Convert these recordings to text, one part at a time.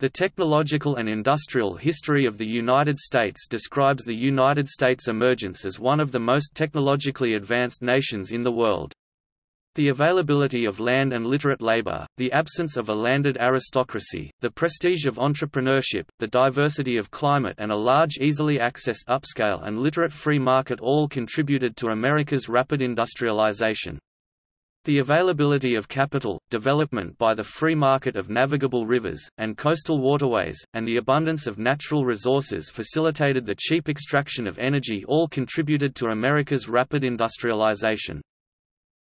The technological and industrial history of the United States describes the United States' emergence as one of the most technologically advanced nations in the world. The availability of land and literate labor, the absence of a landed aristocracy, the prestige of entrepreneurship, the diversity of climate and a large easily accessed upscale and literate free market all contributed to America's rapid industrialization. The availability of capital, development by the free market of navigable rivers, and coastal waterways, and the abundance of natural resources facilitated the cheap extraction of energy all contributed to America's rapid industrialization.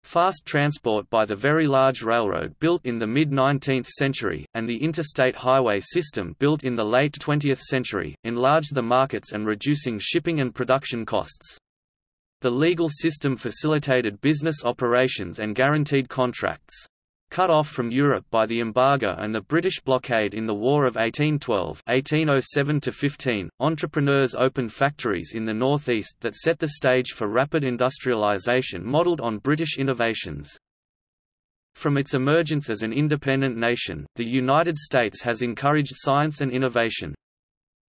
Fast transport by the very large railroad built in the mid-19th century, and the interstate highway system built in the late 20th century, enlarged the markets and reducing shipping and production costs. The legal system facilitated business operations and guaranteed contracts. Cut off from Europe by the embargo and the British blockade in the War of 1812 1807 entrepreneurs opened factories in the northeast that set the stage for rapid industrialization modelled on British innovations. From its emergence as an independent nation, the United States has encouraged science and innovation.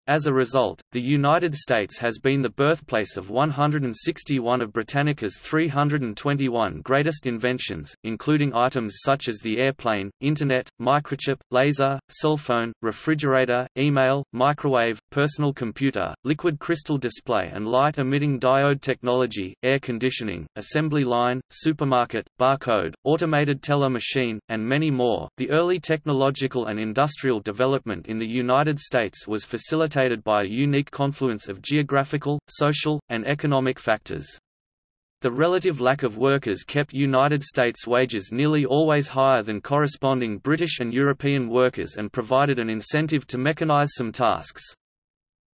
As a result, the United States has been the birthplace of 161 of Britannica's 321 greatest inventions, including items such as the airplane, Internet, microchip, laser, cell phone, refrigerator, email, microwave, personal computer, liquid crystal display and light-emitting diode technology, air conditioning, assembly line, supermarket, barcode, automated teller machine, and many more. The early technological and industrial development in the United States was facilitated facilitated by a unique confluence of geographical, social, and economic factors. The relative lack of workers kept United States wages nearly always higher than corresponding British and European workers and provided an incentive to mechanize some tasks.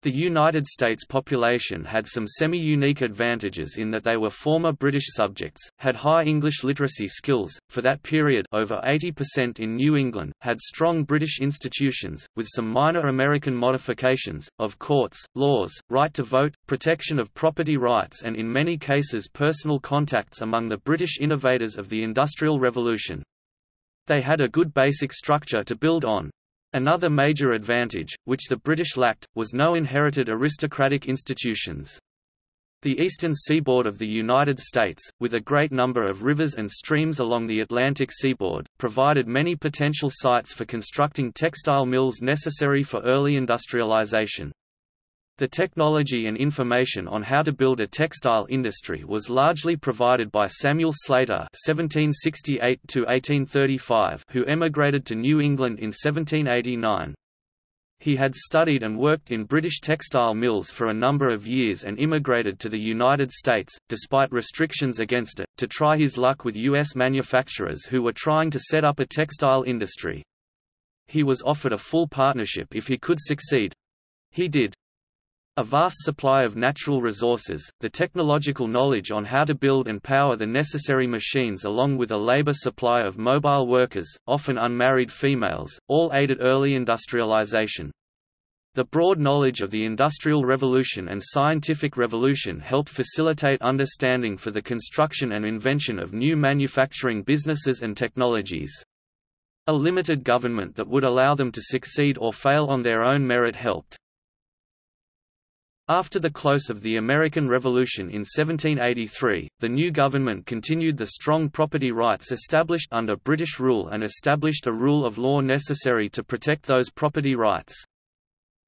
The United States population had some semi-unique advantages in that they were former British subjects, had high English literacy skills, for that period over 80% in New England, had strong British institutions, with some minor American modifications, of courts, laws, right to vote, protection of property rights and in many cases personal contacts among the British innovators of the Industrial Revolution. They had a good basic structure to build on, Another major advantage, which the British lacked, was no inherited aristocratic institutions. The eastern seaboard of the United States, with a great number of rivers and streams along the Atlantic seaboard, provided many potential sites for constructing textile mills necessary for early industrialization. The technology and information on how to build a textile industry was largely provided by Samuel Slater (1768–1835), who emigrated to New England in 1789. He had studied and worked in British textile mills for a number of years and immigrated to the United States, despite restrictions against it, to try his luck with U.S. manufacturers who were trying to set up a textile industry. He was offered a full partnership if he could succeed. He did. A vast supply of natural resources, the technological knowledge on how to build and power the necessary machines along with a labor supply of mobile workers, often unmarried females, all aided early industrialization. The broad knowledge of the Industrial Revolution and Scientific Revolution helped facilitate understanding for the construction and invention of new manufacturing businesses and technologies. A limited government that would allow them to succeed or fail on their own merit helped. After the close of the American Revolution in 1783, the new government continued the strong property rights established under British rule and established a rule of law necessary to protect those property rights.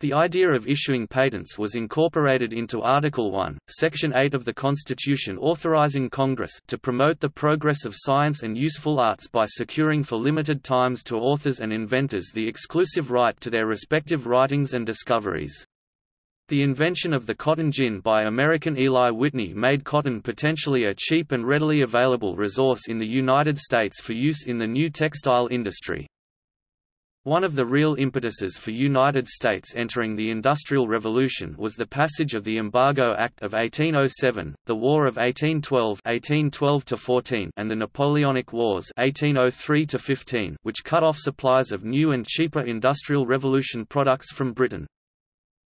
The idea of issuing patents was incorporated into Article 1, Section 8 of the Constitution authorizing Congress to promote the progress of science and useful arts by securing for limited times to authors and inventors the exclusive right to their respective writings and discoveries. The invention of the cotton gin by American Eli Whitney made cotton potentially a cheap and readily available resource in the United States for use in the new textile industry. One of the real impetuses for United States entering the Industrial Revolution was the passage of the Embargo Act of 1807, the War of 1812 1812 and the Napoleonic Wars 1803 which cut off supplies of new and cheaper Industrial Revolution products from Britain.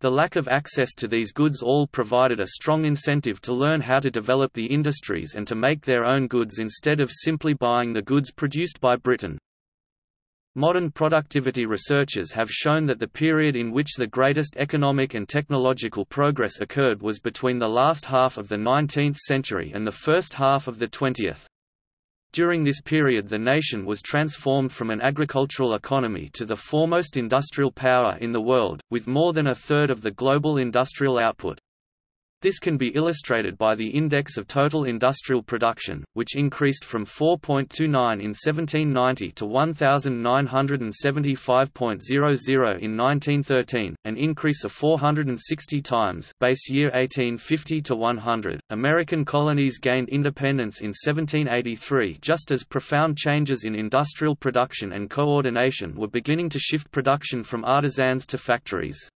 The lack of access to these goods all provided a strong incentive to learn how to develop the industries and to make their own goods instead of simply buying the goods produced by Britain. Modern productivity researchers have shown that the period in which the greatest economic and technological progress occurred was between the last half of the 19th century and the first half of the 20th. During this period the nation was transformed from an agricultural economy to the foremost industrial power in the world, with more than a third of the global industrial output. This can be illustrated by the Index of Total Industrial Production, which increased from 4.29 in 1790 to 1975.00 in 1913, an increase of 460 times base year 1850 to 100. American colonies gained independence in 1783 just as profound changes in industrial production and coordination were beginning to shift production from artisans to factories.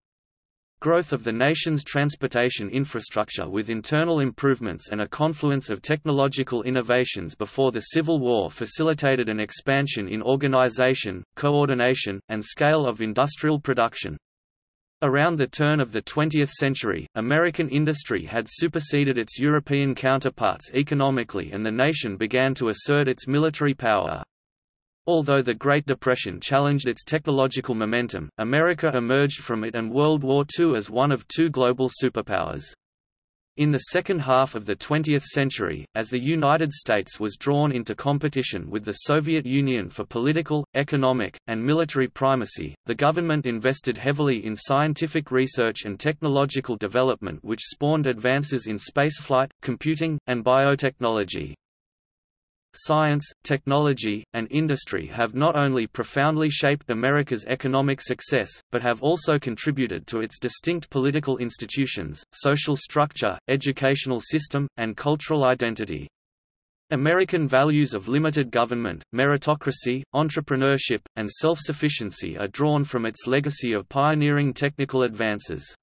Growth of the nation's transportation infrastructure with internal improvements and a confluence of technological innovations before the Civil War facilitated an expansion in organization, coordination, and scale of industrial production. Around the turn of the 20th century, American industry had superseded its European counterparts economically and the nation began to assert its military power. Although the Great Depression challenged its technological momentum, America emerged from it and World War II as one of two global superpowers. In the second half of the 20th century, as the United States was drawn into competition with the Soviet Union for political, economic, and military primacy, the government invested heavily in scientific research and technological development which spawned advances in spaceflight, computing, and biotechnology. Science, technology, and industry have not only profoundly shaped America's economic success, but have also contributed to its distinct political institutions, social structure, educational system, and cultural identity. American values of limited government, meritocracy, entrepreneurship, and self-sufficiency are drawn from its legacy of pioneering technical advances.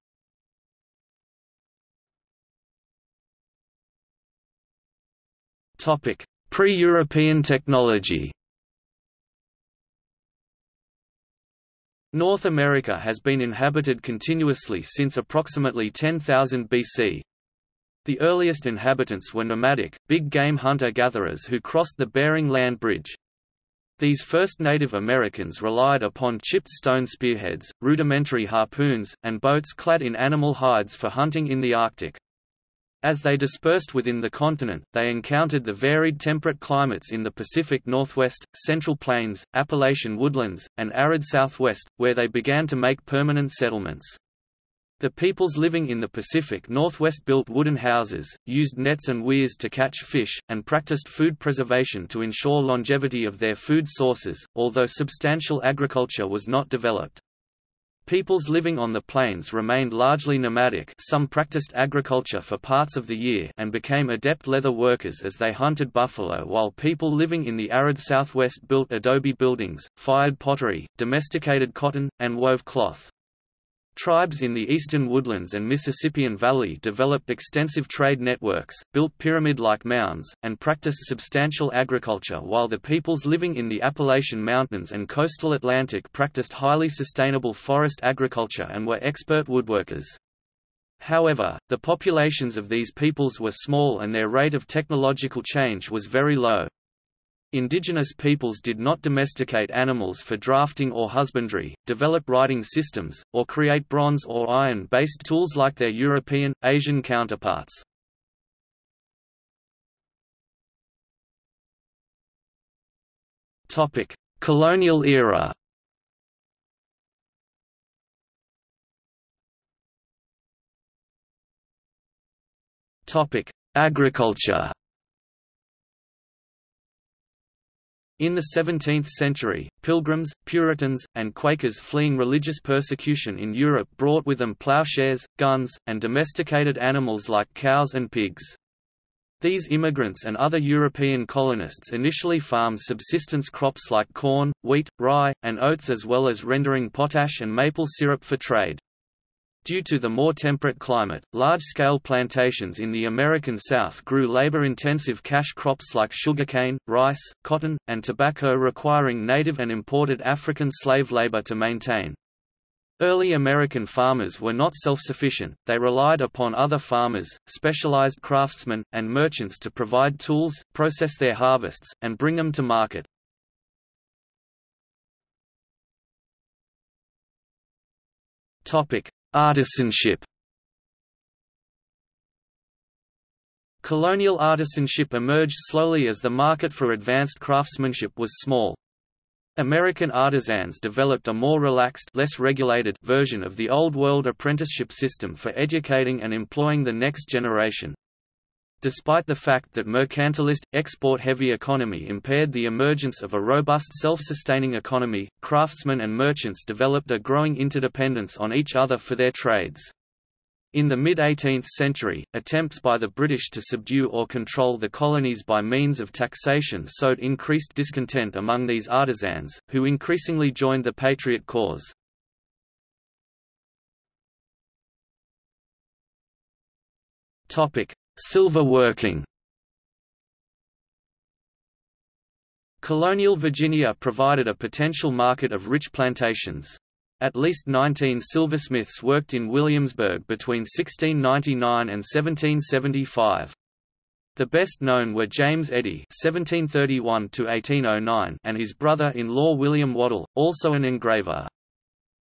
Topic: Pre-European technology North America has been inhabited continuously since approximately 10,000 BC. The earliest inhabitants were nomadic, big-game hunter-gatherers who crossed the Bering Land Bridge. These first Native Americans relied upon chipped stone spearheads, rudimentary harpoons, and boats clad in animal hides for hunting in the Arctic. As they dispersed within the continent, they encountered the varied temperate climates in the Pacific Northwest, Central Plains, Appalachian woodlands, and arid Southwest, where they began to make permanent settlements. The peoples living in the Pacific Northwest built wooden houses, used nets and weirs to catch fish, and practiced food preservation to ensure longevity of their food sources, although substantial agriculture was not developed. Peoples living on the plains remained largely nomadic some practiced agriculture for parts of the year and became adept leather workers as they hunted buffalo while people living in the arid southwest built adobe buildings, fired pottery, domesticated cotton, and wove cloth. Tribes in the eastern woodlands and Mississippian Valley developed extensive trade networks, built pyramid-like mounds, and practiced substantial agriculture while the peoples living in the Appalachian Mountains and coastal Atlantic practiced highly sustainable forest agriculture and were expert woodworkers. However, the populations of these peoples were small and their rate of technological change was very low. Indigenous peoples did not domesticate animals for drafting or husbandry, develop writing systems, or create bronze or iron-based tools like their European, Asian counterparts. Colonial era Agriculture In the 17th century, Pilgrims, Puritans, and Quakers fleeing religious persecution in Europe brought with them plowshares, guns, and domesticated animals like cows and pigs. These immigrants and other European colonists initially farmed subsistence crops like corn, wheat, rye, and oats as well as rendering potash and maple syrup for trade. Due to the more temperate climate, large-scale plantations in the American South grew labor-intensive cash crops like sugarcane, rice, cotton, and tobacco requiring native and imported African slave labor to maintain. Early American farmers were not self-sufficient, they relied upon other farmers, specialized craftsmen, and merchants to provide tools, process their harvests, and bring them to market. Topic: Artisanship Colonial artisanship emerged slowly as the market for advanced craftsmanship was small. American artisans developed a more relaxed less regulated version of the Old World apprenticeship system for educating and employing the next generation. Despite the fact that mercantilist, export-heavy economy impaired the emergence of a robust self-sustaining economy, craftsmen and merchants developed a growing interdependence on each other for their trades. In the mid-18th century, attempts by the British to subdue or control the colonies by means of taxation sowed increased discontent among these artisans, who increasingly joined the Patriot cause. Silver working Colonial Virginia provided a potential market of rich plantations. At least 19 silversmiths worked in Williamsburg between 1699 and 1775. The best known were James Geddy (1731–1809) and his brother-in-law William Waddill, also an engraver.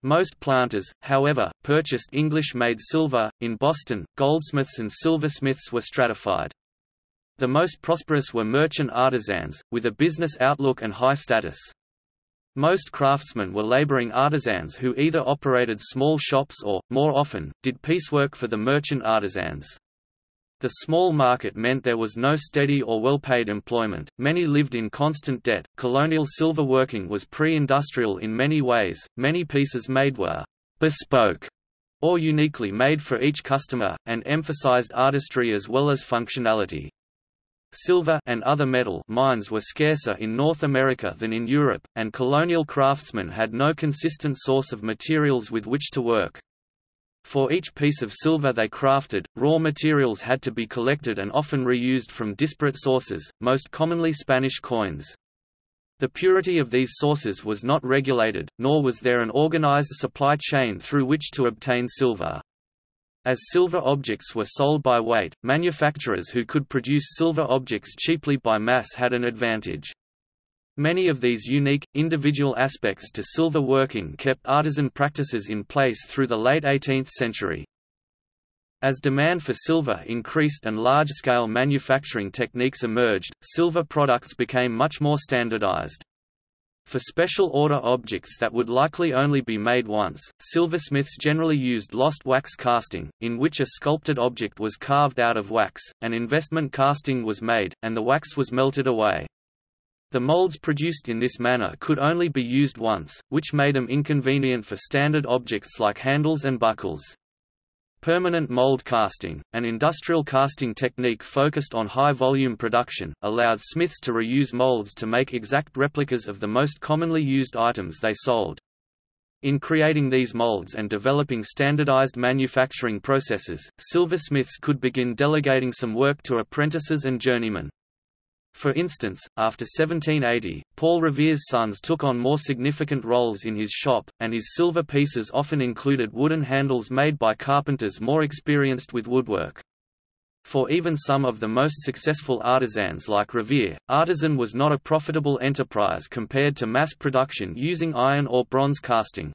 Most planters, however, purchased English-made silver. In Boston, goldsmiths and silversmiths were stratified. The most prosperous were merchant artisans, with a business outlook and high status. Most craftsmen were laboring artisans who either operated small shops or, more often, did piecework for the merchant artisans. The small market meant there was no steady or well-paid employment, many lived in constant debt. Colonial silver working was pre-industrial in many ways, many pieces made were bespoke or uniquely made for each customer, and emphasized artistry as well as functionality. Silver and other metal mines were scarcer in North America than in Europe, and colonial craftsmen had no consistent source of materials with which to work. For each piece of silver they crafted, raw materials had to be collected and often reused from disparate sources, most commonly Spanish coins. The purity of these sources was not regulated, nor was there an organized supply chain through which to obtain silver. As silver objects were sold by weight, manufacturers who could produce silver objects cheaply by mass had an advantage. Many of these unique, individual aspects to silver working kept artisan practices in place through the late 18th century. As demand for silver increased and large-scale manufacturing techniques emerged, silver products became much more standardized. For special order objects that would likely only be made once, silversmiths generally used lost wax casting, in which a sculpted object was carved out of wax, an investment casting was made, and the wax was melted away. The molds produced in this manner could only be used once, which made them inconvenient for standard objects like handles and buckles. Permanent mold casting, an industrial casting technique focused on high-volume production, allowed smiths to reuse molds to make exact replicas of the most commonly used items they sold. In creating these molds and developing standardized manufacturing processes, silversmiths could begin delegating some work to apprentices and journeymen. For instance, after 1780, Paul Revere's sons took on more significant roles in his shop, and his silver pieces often included wooden handles made by carpenters more experienced with woodwork. For even some of the most successful artisans like Revere, artisan was not a profitable enterprise compared to mass production using iron or bronze casting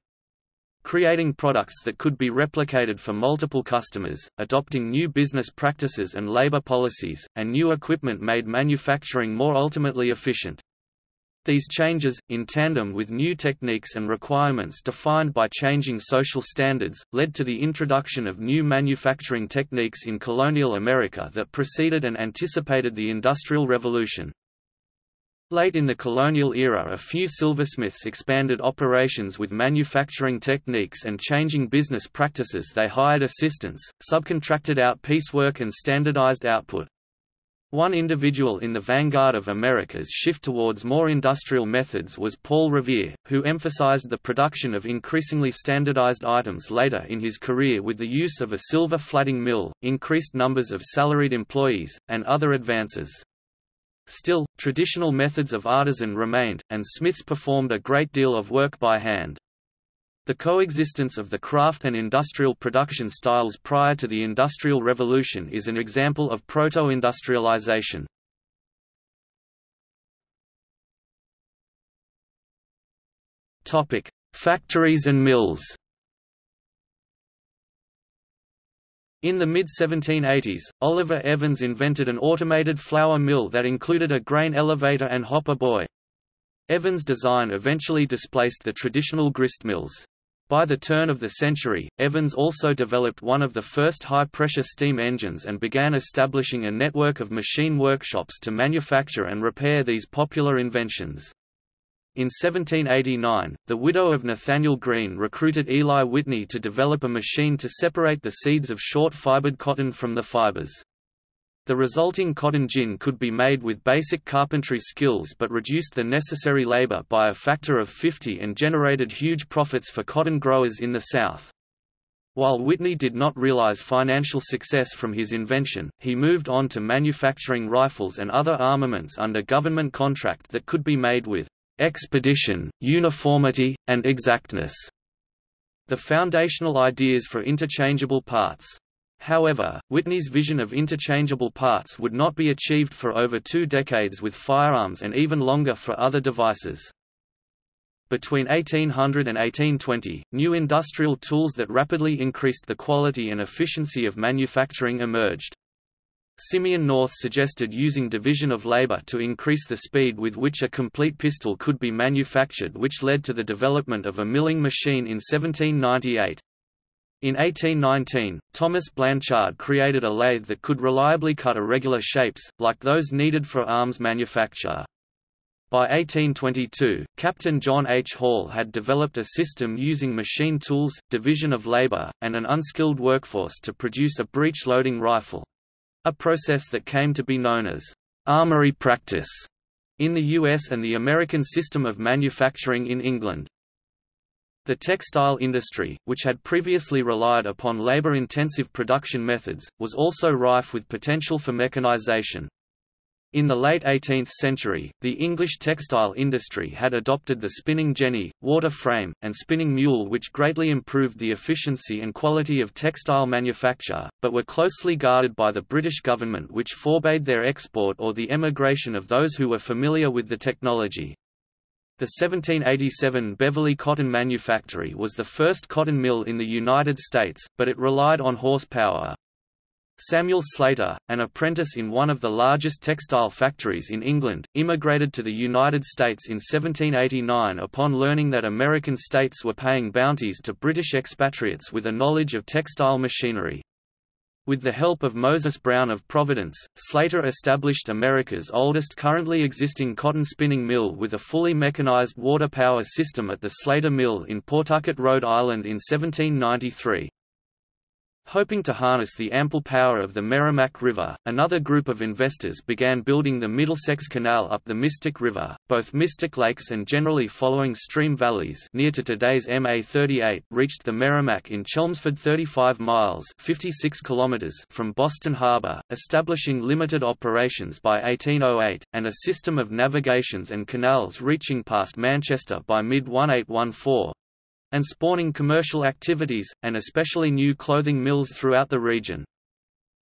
creating products that could be replicated for multiple customers, adopting new business practices and labor policies, and new equipment made manufacturing more ultimately efficient. These changes, in tandem with new techniques and requirements defined by changing social standards, led to the introduction of new manufacturing techniques in colonial America that preceded and anticipated the Industrial Revolution. Late in the colonial era a few silversmiths expanded operations with manufacturing techniques and changing business practices they hired assistants, subcontracted out piecework and standardized output. One individual in the vanguard of America's shift towards more industrial methods was Paul Revere, who emphasized the production of increasingly standardized items later in his career with the use of a silver flatting mill, increased numbers of salaried employees, and other advances. Still, traditional methods of artisan remained, and smiths performed a great deal of work by hand. The coexistence of the craft and industrial production styles prior to the Industrial Revolution is an example of proto-industrialization. Factories and mills In the mid-1780s, Oliver Evans invented an automated flour mill that included a grain elevator and hopper boy. Evans' design eventually displaced the traditional grist mills. By the turn of the century, Evans also developed one of the first high-pressure steam engines and began establishing a network of machine workshops to manufacture and repair these popular inventions. In 1789, the widow of Nathanael Greene recruited Eli Whitney to develop a machine to separate the seeds of short-fibered cotton from the fibers. The resulting cotton gin could be made with basic carpentry skills but reduced the necessary labor by a factor of 50 and generated huge profits for cotton growers in the South. While Whitney did not realize financial success from his invention, he moved on to manufacturing rifles and other armaments under government contract that could be made with expedition, uniformity, and exactness. The foundational ideas for interchangeable parts However, Whitney's vision of interchangeable parts would not be achieved for over two decades with firearms and even longer for other devices. Between 1800 and 1820, new industrial tools that rapidly increased the quality and efficiency of manufacturing emerged. Simeon North suggested using division of labor to increase the speed with which a complete pistol could be manufactured which led to the development of a milling machine in 1798. In 1819, Thomas Blanchard created a lathe that could reliably cut irregular shapes, like those needed for arms manufacture. By 1822, Captain John H. Hall had developed a system using machine tools, division of labor, and an unskilled workforce to produce a breech-loading rifle—a process that came to be known as armory practice in the US and the American system of manufacturing in England. The textile industry, which had previously relied upon labor-intensive production methods, was also rife with potential for mechanization. In the late 18th century, the English textile industry had adopted the spinning jenny, water frame, and spinning mule which greatly improved the efficiency and quality of textile manufacture, but were closely guarded by the British government which forbade their export or the emigration of those who were familiar with the technology. The 1787 Beverly Cotton Manufactory was the first cotton mill in the United States, but it relied on horsepower. Samuel Slater, an apprentice in one of the largest textile factories in England, immigrated to the United States in 1789 upon learning that American states were paying bounties to British expatriates with a knowledge of textile machinery. With the help of Moses Brown of Providence, Slater established America's oldest currently existing cotton spinning mill with a fully mechanized water power system at the Slater Mill in Pawtucket, Rhode Island in 1793. Hoping to harness the ample power of the Merrimack River, another group of investors began building the Middlesex Canal up the Mystic River, both Mystic Lakes and generally following stream valleys near to today's MA 38 reached the Merrimack in Chelmsford 35 miles 56 kilometers from Boston Harbor, establishing limited operations by 1808, and a system of navigations and canals reaching past Manchester by mid-1814, and spawning commercial activities, and especially new clothing mills throughout the region.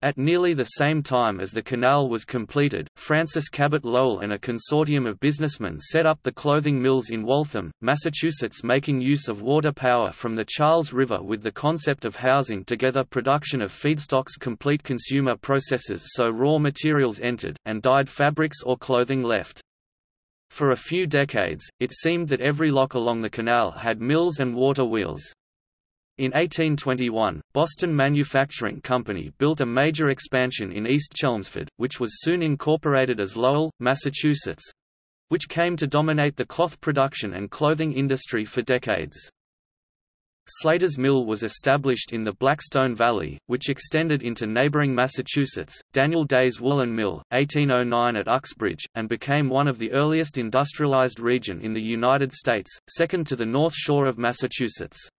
At nearly the same time as the canal was completed, Francis Cabot Lowell and a consortium of businessmen set up the clothing mills in Waltham, Massachusetts making use of water power from the Charles River with the concept of housing together production of feedstocks complete consumer processes so raw materials entered, and dyed fabrics or clothing left. For a few decades, it seemed that every lock along the canal had mills and water wheels. In 1821, Boston Manufacturing Company built a major expansion in East Chelmsford, which was soon incorporated as Lowell, Massachusetts—which came to dominate the cloth production and clothing industry for decades. Slater's Mill was established in the Blackstone Valley, which extended into neighboring Massachusetts, Daniel Day's Woolen Mill, 1809 at Uxbridge, and became one of the earliest industrialized region in the United States, second to the North Shore of Massachusetts.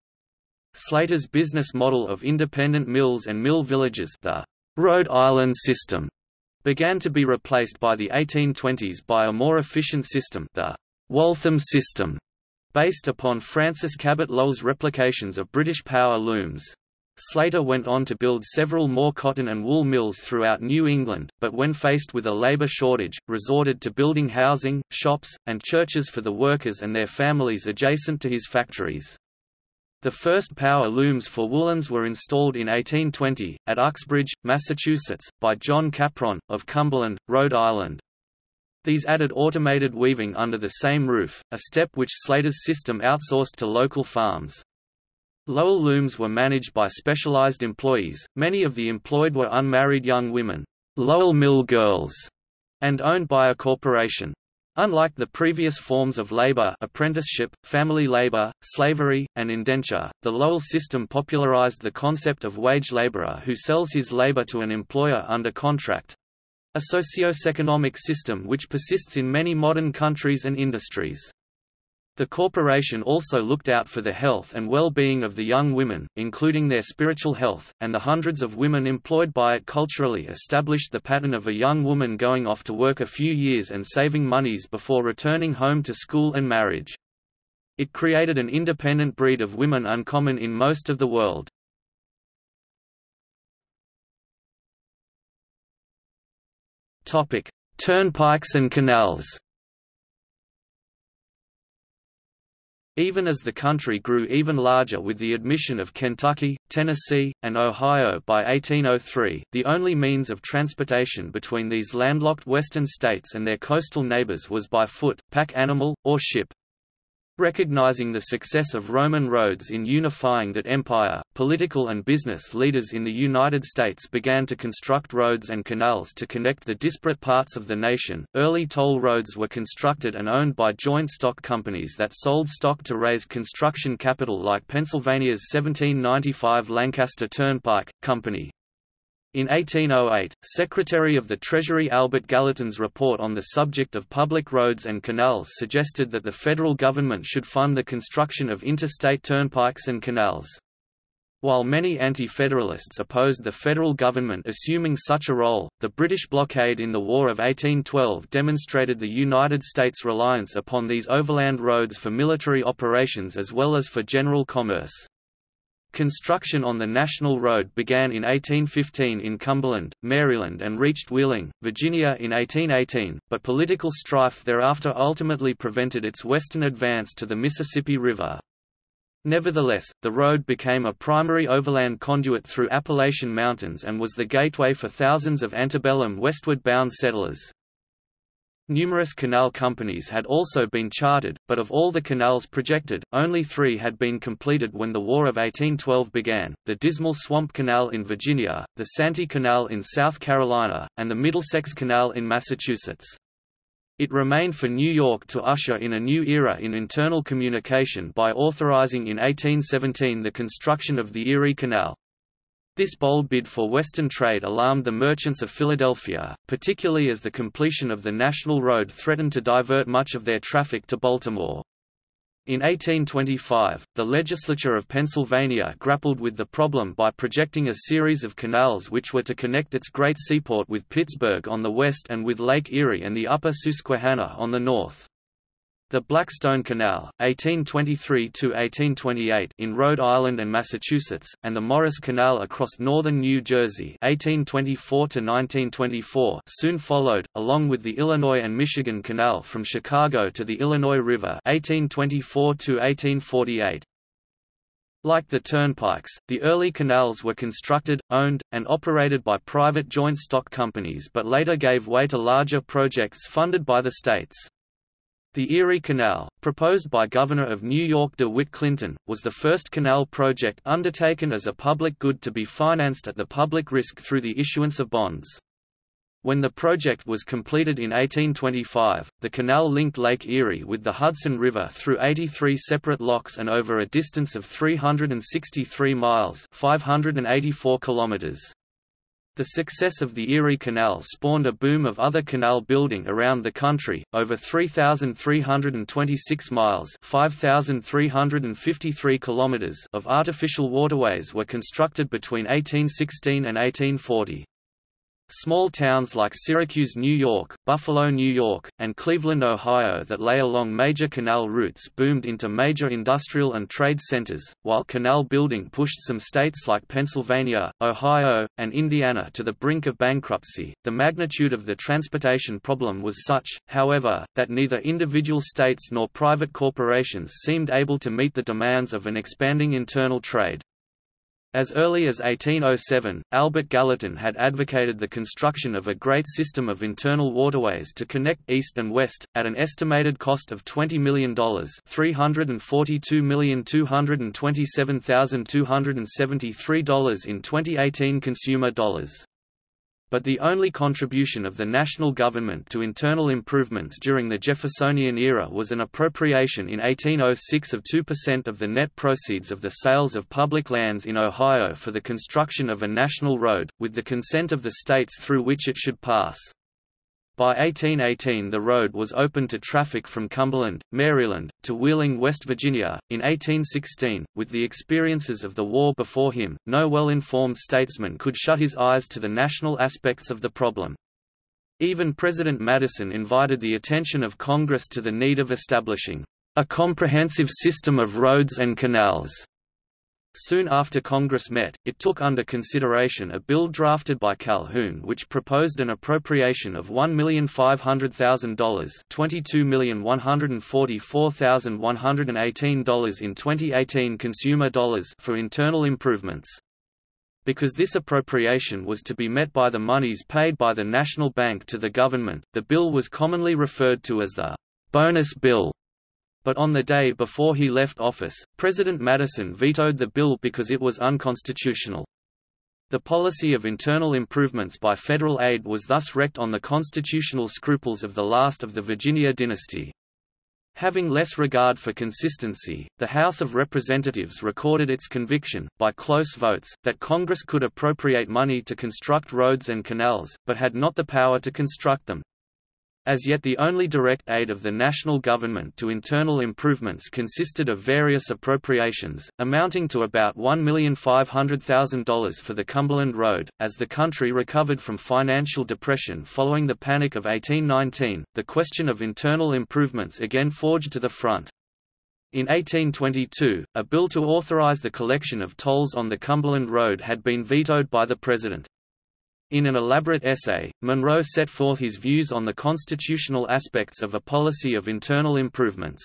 Slater's business model of independent mills and mill villages the Rhode Island system began to be replaced by the 1820s by a more efficient system the Waltham system Based upon Francis Cabot Lowell's replications of British power looms. Slater went on to build several more cotton and wool mills throughout New England, but when faced with a labor shortage, resorted to building housing, shops, and churches for the workers and their families adjacent to his factories. The first power looms for woolens were installed in 1820, at Uxbridge, Massachusetts, by John Capron, of Cumberland, Rhode Island. These added automated weaving under the same roof, a step which Slater's system outsourced to local farms. Lowell looms were managed by specialized employees, many of the employed were unmarried young women, Lowell Mill girls, and owned by a corporation. Unlike the previous forms of labor apprenticeship, family labor, slavery, and indenture, the Lowell system popularized the concept of wage laborer who sells his labor to an employer under contract—a socio-economic system which persists in many modern countries and industries. The corporation also looked out for the health and well-being of the young women, including their spiritual health, and the hundreds of women employed by it culturally established the pattern of a young woman going off to work a few years and saving monies before returning home to school and marriage. It created an independent breed of women uncommon in most of the world. Turnpikes and canals Even as the country grew even larger with the admission of Kentucky, Tennessee, and Ohio by 1803, the only means of transportation between these landlocked western states and their coastal neighbors was by foot, pack animal, or ship. Recognizing the success of Roman roads in unifying that empire, political and business leaders in the United States began to construct roads and canals to connect the disparate parts of the nation. Early toll roads were constructed and owned by joint stock companies that sold stock to raise construction capital like Pennsylvania's 1795 Lancaster Turnpike Company, in 1808, Secretary of the Treasury Albert Gallatin's report on the subject of public roads and canals suggested that the federal government should fund the construction of interstate turnpikes and canals. While many anti-federalists opposed the federal government assuming such a role, the British blockade in the War of 1812 demonstrated the United States' reliance upon these overland roads for military operations as well as for general commerce. Construction on the National Road began in 1815 in Cumberland, Maryland and reached Wheeling, Virginia in 1818, but political strife thereafter ultimately prevented its western advance to the Mississippi River. Nevertheless, the road became a primary overland conduit through Appalachian Mountains and was the gateway for thousands of antebellum westward-bound settlers. Numerous canal companies had also been chartered, but of all the canals projected, only three had been completed when the War of 1812 began, the Dismal Swamp Canal in Virginia, the Santee Canal in South Carolina, and the Middlesex Canal in Massachusetts. It remained for New York to usher in a new era in internal communication by authorizing in 1817 the construction of the Erie Canal. This bold bid for Western trade alarmed the merchants of Philadelphia, particularly as the completion of the National Road threatened to divert much of their traffic to Baltimore. In 1825, the legislature of Pennsylvania grappled with the problem by projecting a series of canals which were to connect its great seaport with Pittsburgh on the west and with Lake Erie and the upper Susquehanna on the north. The Blackstone Canal, 1823–1828 in Rhode Island and Massachusetts, and the Morris Canal across northern New Jersey 1824–1924 soon followed, along with the Illinois and Michigan Canal from Chicago to the Illinois River 1824–1848. Like the turnpikes, the early canals were constructed, owned, and operated by private joint stock companies but later gave way to larger projects funded by the states. The Erie Canal, proposed by Governor of New York DeWitt Clinton, was the first canal project undertaken as a public good to be financed at the public risk through the issuance of bonds. When the project was completed in 1825, the canal linked Lake Erie with the Hudson River through 83 separate locks and over a distance of 363 miles 584 kilometers. The success of the Erie Canal spawned a boom of other canal building around the country. Over 3,326 miles (5,353 kilometers) of artificial waterways were constructed between 1816 and 1840. Small towns like Syracuse, New York, Buffalo, New York, and Cleveland, Ohio that lay along major canal routes boomed into major industrial and trade centers, while canal building pushed some states like Pennsylvania, Ohio, and Indiana to the brink of bankruptcy. The magnitude of the transportation problem was such, however, that neither individual states nor private corporations seemed able to meet the demands of an expanding internal trade. As early as 1807, Albert Gallatin had advocated the construction of a great system of internal waterways to connect east and west, at an estimated cost of $20 million $342,227,273 in 2018 consumer dollars but the only contribution of the national government to internal improvements during the Jeffersonian era was an appropriation in 1806 of 2% of the net proceeds of the sales of public lands in Ohio for the construction of a national road, with the consent of the states through which it should pass. By 1818 the road was open to traffic from Cumberland, Maryland, to Wheeling, West Virginia. In 1816, with the experiences of the war before him, no well-informed statesman could shut his eyes to the national aspects of the problem. Even President Madison invited the attention of Congress to the need of establishing a comprehensive system of roads and canals Soon after Congress met, it took under consideration a bill drafted by Calhoun which proposed an appropriation of $1,500,000 $22,144,118 in 2018 consumer dollars for internal improvements. Because this appropriation was to be met by the monies paid by the National Bank to the government, the bill was commonly referred to as the «bonus bill» but on the day before he left office, President Madison vetoed the bill because it was unconstitutional. The policy of internal improvements by federal aid was thus wrecked on the constitutional scruples of the last of the Virginia dynasty. Having less regard for consistency, the House of Representatives recorded its conviction, by close votes, that Congress could appropriate money to construct roads and canals, but had not the power to construct them. As yet the only direct aid of the national government to internal improvements consisted of various appropriations, amounting to about $1,500,000 for the Cumberland Road. As the country recovered from financial depression following the Panic of 1819, the question of internal improvements again forged to the front. In 1822, a bill to authorize the collection of tolls on the Cumberland Road had been vetoed by the President. In an elaborate essay, Monroe set forth his views on the constitutional aspects of a policy of internal improvements.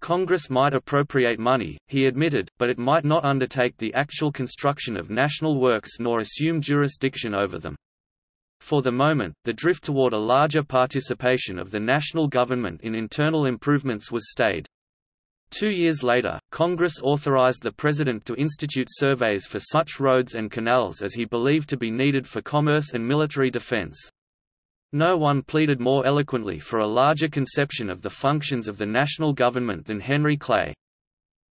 Congress might appropriate money, he admitted, but it might not undertake the actual construction of national works nor assume jurisdiction over them. For the moment, the drift toward a larger participation of the national government in internal improvements was stayed. Two years later, Congress authorized the President to institute surveys for such roads and canals as he believed to be needed for commerce and military defense. No one pleaded more eloquently for a larger conception of the functions of the national government than Henry Clay.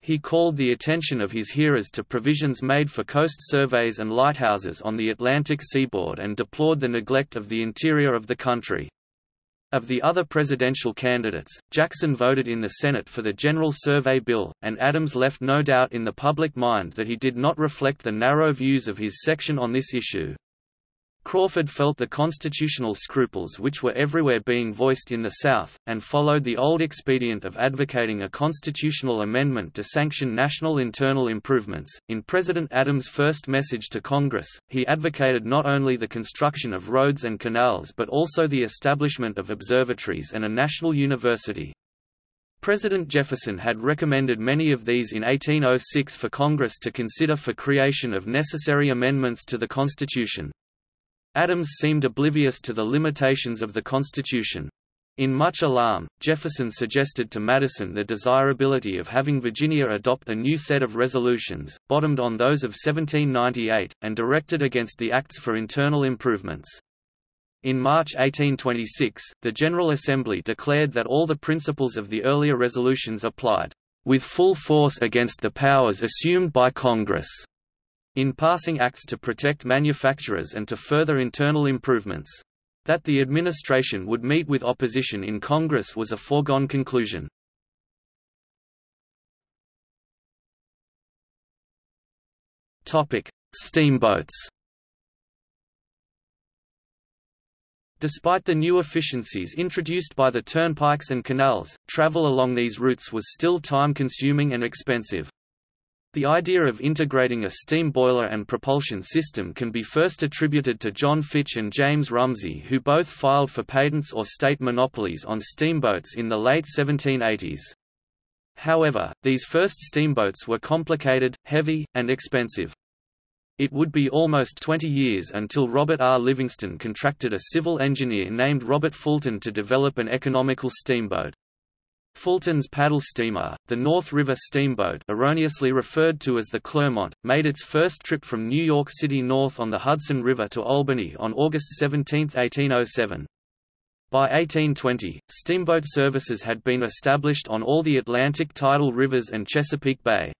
He called the attention of his hearers to provisions made for coast surveys and lighthouses on the Atlantic seaboard and deplored the neglect of the interior of the country. Of the other presidential candidates, Jackson voted in the Senate for the General Survey Bill, and Adams left no doubt in the public mind that he did not reflect the narrow views of his section on this issue. Crawford felt the constitutional scruples which were everywhere being voiced in the South, and followed the old expedient of advocating a constitutional amendment to sanction national internal improvements. In President Adams' first message to Congress, he advocated not only the construction of roads and canals but also the establishment of observatories and a national university. President Jefferson had recommended many of these in 1806 for Congress to consider for creation of necessary amendments to the Constitution. Adams seemed oblivious to the limitations of the Constitution. In much alarm, Jefferson suggested to Madison the desirability of having Virginia adopt a new set of resolutions, bottomed on those of 1798, and directed against the Acts for Internal Improvements. In March 1826, the General Assembly declared that all the principles of the earlier resolutions applied, with full force against the powers assumed by Congress. In passing acts to protect manufacturers and to further internal improvements. That the administration would meet with opposition in Congress was a foregone conclusion. Steamboats Despite the new efficiencies introduced by the turnpikes and canals, travel along these routes was still time-consuming and expensive. The idea of integrating a steam boiler and propulsion system can be first attributed to John Fitch and James Rumsey who both filed for patents or state monopolies on steamboats in the late 1780s. However, these first steamboats were complicated, heavy, and expensive. It would be almost 20 years until Robert R. Livingston contracted a civil engineer named Robert Fulton to develop an economical steamboat. Fulton's paddle steamer, the North River Steamboat erroneously referred to as the Clermont, made its first trip from New York City north on the Hudson River to Albany on August 17, 1807. By 1820, steamboat services had been established on all the Atlantic tidal rivers and Chesapeake Bay.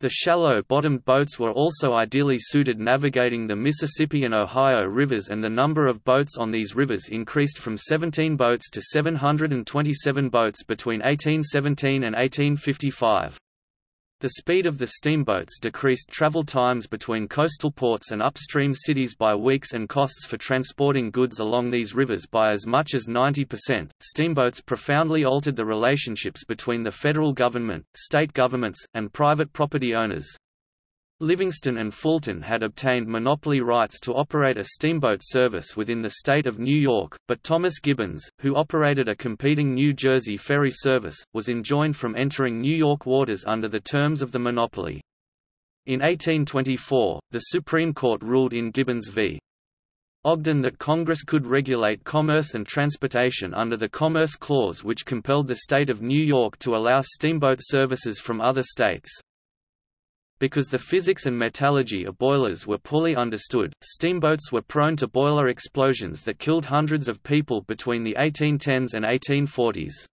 The shallow-bottomed boats were also ideally suited navigating the Mississippi and Ohio rivers and the number of boats on these rivers increased from 17 boats to 727 boats between 1817 and 1855. The speed of the steamboats decreased travel times between coastal ports and upstream cities by weeks and costs for transporting goods along these rivers by as much as 90%. Steamboats profoundly altered the relationships between the federal government, state governments, and private property owners. Livingston and Fulton had obtained monopoly rights to operate a steamboat service within the state of New York, but Thomas Gibbons, who operated a competing New Jersey ferry service, was enjoined from entering New York waters under the terms of the monopoly. In 1824, the Supreme Court ruled in Gibbons v. Ogden that Congress could regulate commerce and transportation under the Commerce Clause which compelled the state of New York to allow steamboat services from other states. Because the physics and metallurgy of boilers were poorly understood, steamboats were prone to boiler explosions that killed hundreds of people between the 1810s and 1840s.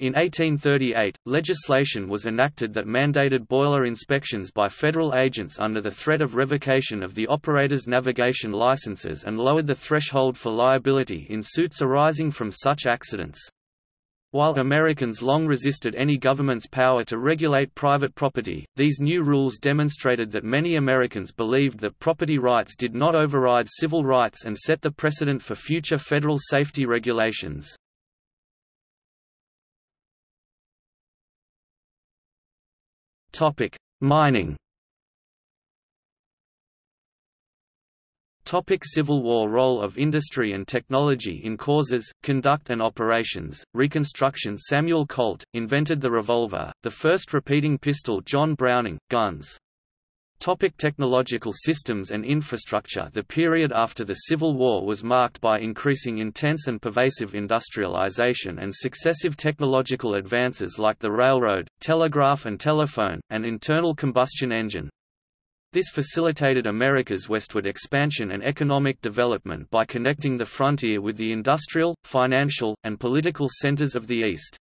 In 1838, legislation was enacted that mandated boiler inspections by federal agents under the threat of revocation of the operator's navigation licenses and lowered the threshold for liability in suits arising from such accidents. While Americans long resisted any government's power to regulate private property, these new rules demonstrated that many Americans believed that property rights did not override civil rights and set the precedent for future federal safety regulations. Mining Topic Civil War Role of industry and technology in causes, conduct and operations, Reconstruction Samuel Colt, invented the revolver, the first repeating pistol John Browning, guns. Topic technological systems and infrastructure The period after the Civil War was marked by increasing intense and pervasive industrialization and successive technological advances like the railroad, telegraph and telephone, and internal combustion engine. This facilitated America's westward expansion and economic development by connecting the frontier with the industrial, financial, and political centers of the East.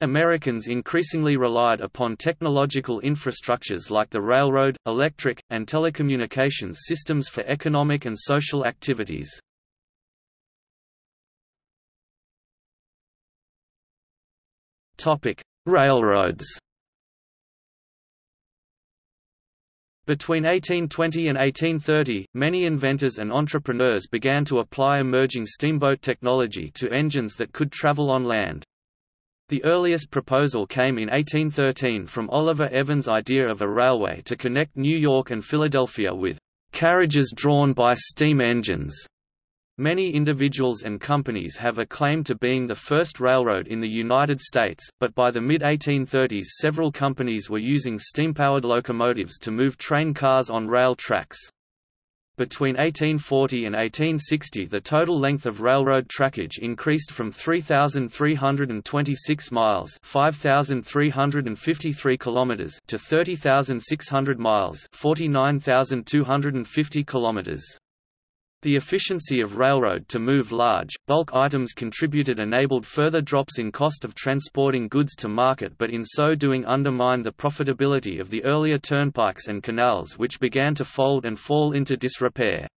Americans increasingly relied upon technological infrastructures like the railroad, electric, and telecommunications systems for economic and social activities. Railroads Between 1820 and 1830, many inventors and entrepreneurs began to apply emerging steamboat technology to engines that could travel on land. The earliest proposal came in 1813 from Oliver Evans' idea of a railway to connect New York and Philadelphia with carriages drawn by steam engines. Many individuals and companies have a claim to being the first railroad in the United States, but by the mid-1830s several companies were using steam-powered locomotives to move train cars on rail tracks. Between 1840 and 1860 the total length of railroad trackage increased from 3,326 miles 5,353 kilometers to 30,600 miles 49,250 kilometers. The efficiency of railroad to move large, bulk items contributed enabled further drops in cost of transporting goods to market but in so doing undermined the profitability of the earlier turnpikes and canals which began to fold and fall into disrepair.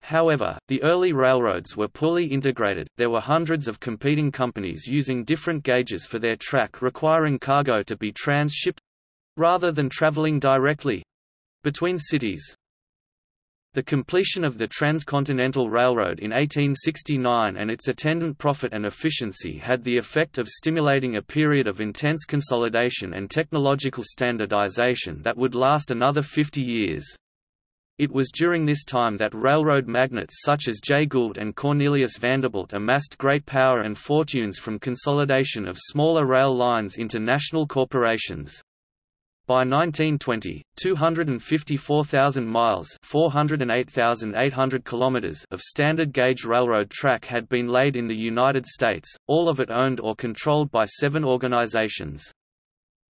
However, the early railroads were poorly integrated, there were hundreds of competing companies using different gauges for their track requiring cargo to be transshipped—rather than traveling directly—between cities. The completion of the Transcontinental Railroad in 1869 and its attendant profit and efficiency had the effect of stimulating a period of intense consolidation and technological standardization that would last another 50 years. It was during this time that railroad magnates such as Jay Gould and Cornelius Vanderbilt amassed great power and fortunes from consolidation of smaller rail lines into national corporations. By 1920, 254,000 miles (408,800 kilometers) of standard gauge railroad track had been laid in the United States, all of it owned or controlled by seven organizations.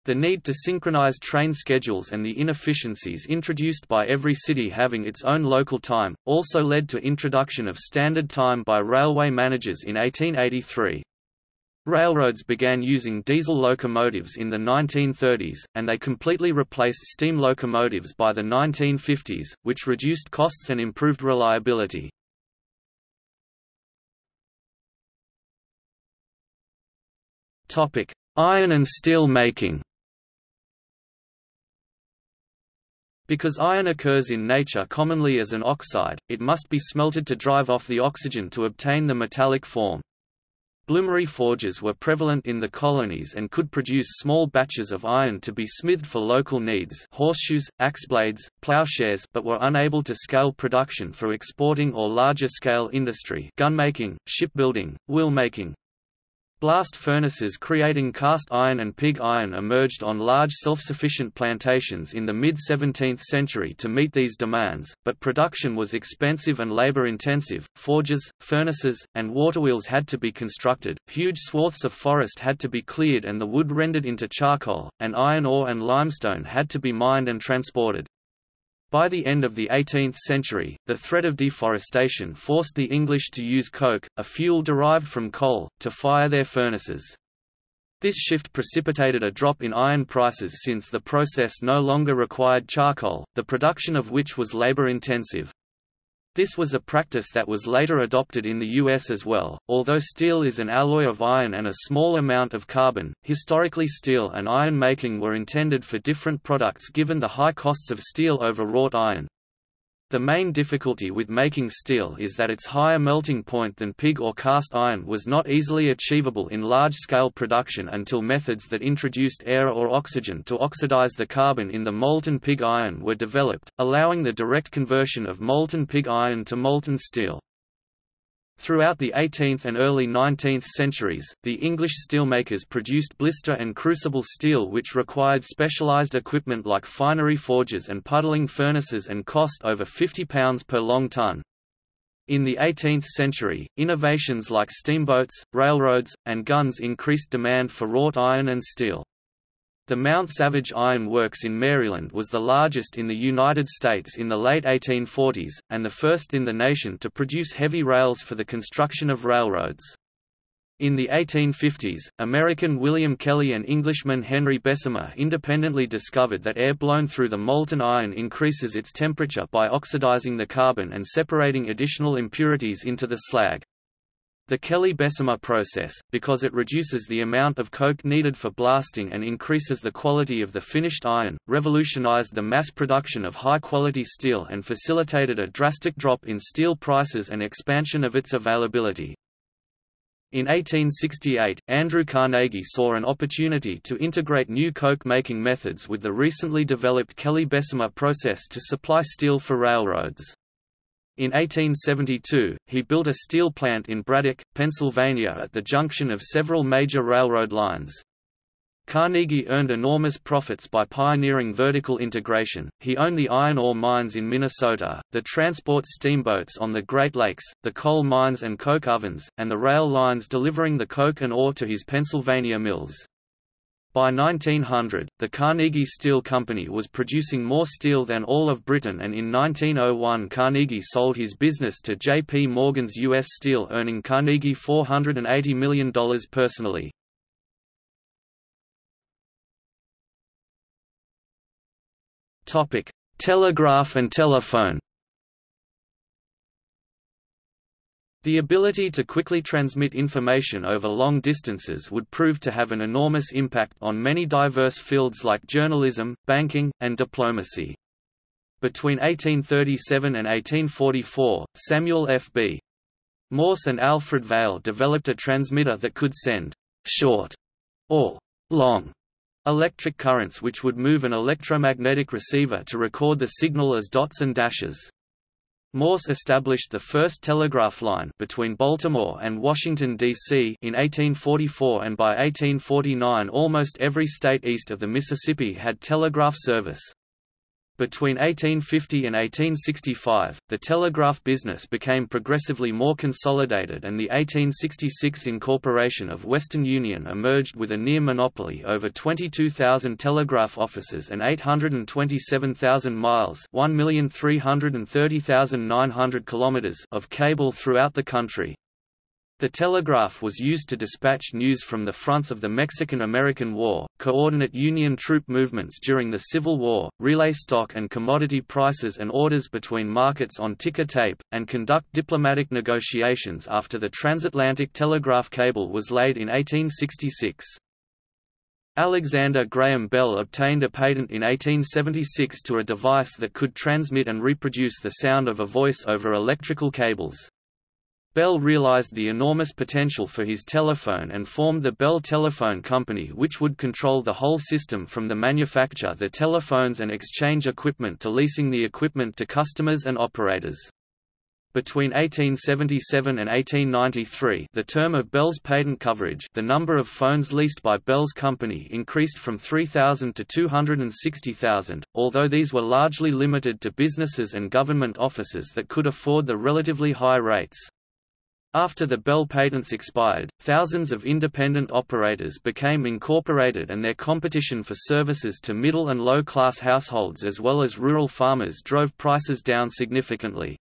The need to synchronize train schedules and the inefficiencies introduced by every city having its own local time, also led to introduction of standard time by railway managers in 1883. Railroads began using diesel locomotives in the 1930s, and they completely replaced steam locomotives by the 1950s, which reduced costs and improved reliability. Iron and steel making Because iron occurs in nature commonly as an oxide, it must be smelted to drive off the oxygen to obtain the metallic form. Bloomery forges were prevalent in the colonies and could produce small batches of iron to be smithed for local needs horseshoes, axe blades, plowshares but were unable to scale production for exporting or larger-scale industry gunmaking, shipbuilding, wheel-making, Blast furnaces creating cast iron and pig iron emerged on large self-sufficient plantations in the mid-17th century to meet these demands, but production was expensive and labor-intensive. Forges, furnaces, and waterwheels had to be constructed, huge swaths of forest had to be cleared and the wood rendered into charcoal, and iron ore and limestone had to be mined and transported. By the end of the 18th century, the threat of deforestation forced the English to use coke, a fuel derived from coal, to fire their furnaces. This shift precipitated a drop in iron prices since the process no longer required charcoal, the production of which was labor-intensive. This was a practice that was later adopted in the US as well. Although steel is an alloy of iron and a small amount of carbon, historically steel and iron making were intended for different products given the high costs of steel over wrought iron. The main difficulty with making steel is that its higher melting point than pig or cast iron was not easily achievable in large-scale production until methods that introduced air or oxygen to oxidize the carbon in the molten pig iron were developed, allowing the direct conversion of molten pig iron to molten steel. Throughout the 18th and early 19th centuries, the English steelmakers produced blister and crucible steel which required specialized equipment like finery forges and puddling furnaces and cost over £50 per long ton. In the 18th century, innovations like steamboats, railroads, and guns increased demand for wrought iron and steel. The Mount Savage Iron Works in Maryland was the largest in the United States in the late 1840s, and the first in the nation to produce heavy rails for the construction of railroads. In the 1850s, American William Kelly and Englishman Henry Bessemer independently discovered that air blown through the molten iron increases its temperature by oxidizing the carbon and separating additional impurities into the slag. The Kelly-Bessemer process, because it reduces the amount of coke needed for blasting and increases the quality of the finished iron, revolutionized the mass production of high-quality steel and facilitated a drastic drop in steel prices and expansion of its availability. In 1868, Andrew Carnegie saw an opportunity to integrate new coke-making methods with the recently developed Kelly-Bessemer process to supply steel for railroads. In 1872, he built a steel plant in Braddock, Pennsylvania at the junction of several major railroad lines. Carnegie earned enormous profits by pioneering vertical integration. He owned the iron ore mines in Minnesota, the transport steamboats on the Great Lakes, the coal mines and coke ovens, and the rail lines delivering the coke and ore to his Pennsylvania mills. By 1900, the Carnegie Steel Company was producing more steel than all of Britain and in 1901 Carnegie sold his business to J.P. Morgan's U.S. Steel earning Carnegie $480 million personally. Telegraph and telephone The ability to quickly transmit information over long distances would prove to have an enormous impact on many diverse fields like journalism, banking, and diplomacy. Between 1837 and 1844, Samuel F. B. Morse and Alfred Vail developed a transmitter that could send short or long electric currents which would move an electromagnetic receiver to record the signal as dots and dashes. Morse established the first telegraph line between Baltimore and Washington, D.C. in 1844 and by 1849 almost every state east of the Mississippi had telegraph service. Between 1850 and 1865, the telegraph business became progressively more consolidated and the 1866 incorporation of Western Union emerged with a near monopoly over 22,000 telegraph offices and 827,000 miles kilometers of cable throughout the country. The telegraph was used to dispatch news from the fronts of the Mexican–American War, coordinate Union troop movements during the Civil War, relay stock and commodity prices and orders between markets on ticker tape, and conduct diplomatic negotiations after the transatlantic telegraph cable was laid in 1866. Alexander Graham Bell obtained a patent in 1876 to a device that could transmit and reproduce the sound of a voice over electrical cables. Bell realized the enormous potential for his telephone and formed the Bell Telephone Company which would control the whole system from the manufacture the telephones and exchange equipment to leasing the equipment to customers and operators. Between 1877 and 1893 the term of Bell's patent coverage the number of phones leased by Bell's company increased from 3,000 to 260,000, although these were largely limited to businesses and government offices that could afford the relatively high rates. After the Bell patents expired, thousands of independent operators became incorporated and their competition for services to middle and low-class households as well as rural farmers drove prices down significantly.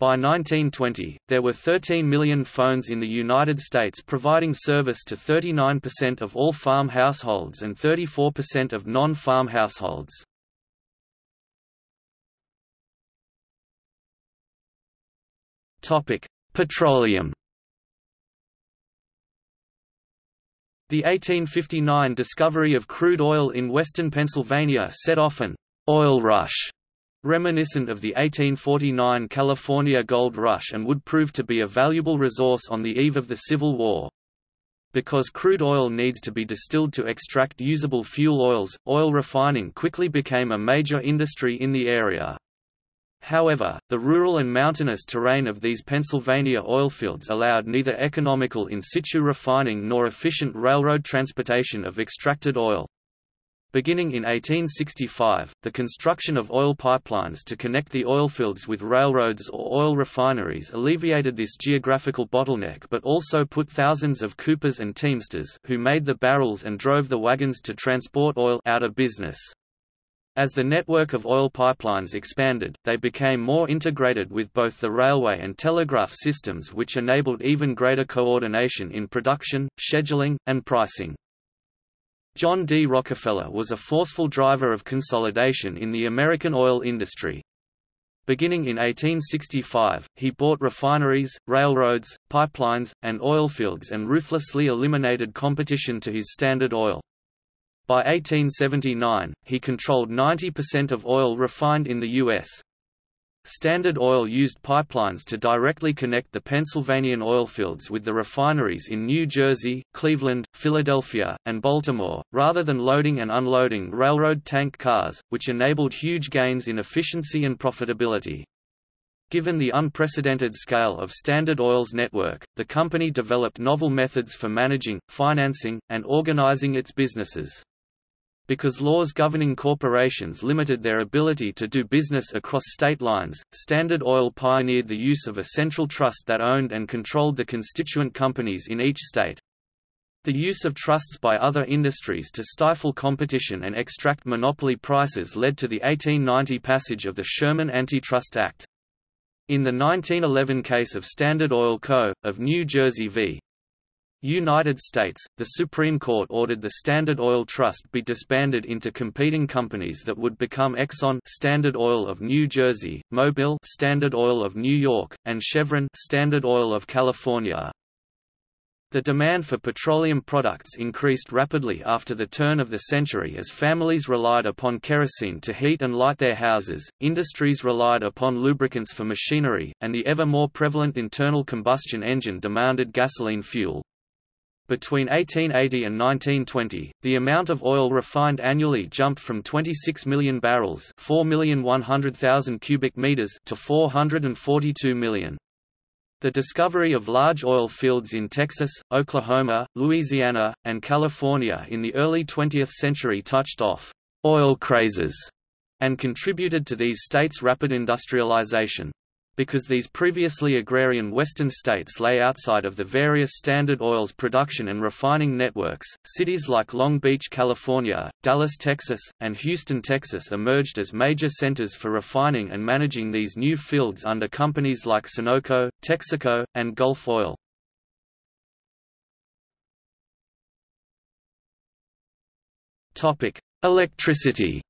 By 1920, there were 13 million phones in the United States providing service to 39% of all farm households and 34% of non-farm households. Topic: Petroleum The 1859 discovery of crude oil in western Pennsylvania set off an «oil rush» reminiscent of the 1849 California gold rush and would prove to be a valuable resource on the eve of the Civil War. Because crude oil needs to be distilled to extract usable fuel oils, oil refining quickly became a major industry in the area. However, the rural and mountainous terrain of these Pennsylvania oilfields allowed neither economical in situ refining nor efficient railroad transportation of extracted oil. Beginning in 1865, the construction of oil pipelines to connect the oilfields with railroads or oil refineries alleviated this geographical bottleneck but also put thousands of coopers and teamsters who made the barrels and drove the wagons to transport oil out of business. As the network of oil pipelines expanded, they became more integrated with both the railway and telegraph systems which enabled even greater coordination in production, scheduling, and pricing. John D. Rockefeller was a forceful driver of consolidation in the American oil industry. Beginning in 1865, he bought refineries, railroads, pipelines, and oilfields and ruthlessly eliminated competition to his Standard Oil. By 1879, he controlled 90% of oil refined in the U.S. Standard Oil used pipelines to directly connect the Pennsylvanian oilfields with the refineries in New Jersey, Cleveland, Philadelphia, and Baltimore, rather than loading and unloading railroad tank cars, which enabled huge gains in efficiency and profitability. Given the unprecedented scale of Standard Oil's network, the company developed novel methods for managing, financing, and organizing its businesses. Because laws governing corporations limited their ability to do business across state lines, Standard Oil pioneered the use of a central trust that owned and controlled the constituent companies in each state. The use of trusts by other industries to stifle competition and extract monopoly prices led to the 1890 passage of the Sherman Antitrust Act. In the 1911 case of Standard Oil Co., of New Jersey v. United States, the Supreme Court ordered the Standard Oil Trust be disbanded into competing companies that would become Exxon Standard Oil of New Jersey, Mobil Standard Oil of New York, and Chevron Standard Oil of California. The demand for petroleum products increased rapidly after the turn of the century as families relied upon kerosene to heat and light their houses, industries relied upon lubricants for machinery, and the ever more prevalent internal combustion engine demanded gasoline fuel. Between 1880 and 1920, the amount of oil refined annually jumped from 26 million barrels 4,100,000 cubic meters to 442 million. The discovery of large oil fields in Texas, Oklahoma, Louisiana, and California in the early 20th century touched off oil crazes and contributed to these states' rapid industrialization. Because these previously agrarian western states lay outside of the various Standard Oil's production and refining networks, cities like Long Beach, California, Dallas, Texas, and Houston, Texas emerged as major centers for refining and managing these new fields under companies like Sunoco, Texaco, and Gulf Oil. Electricity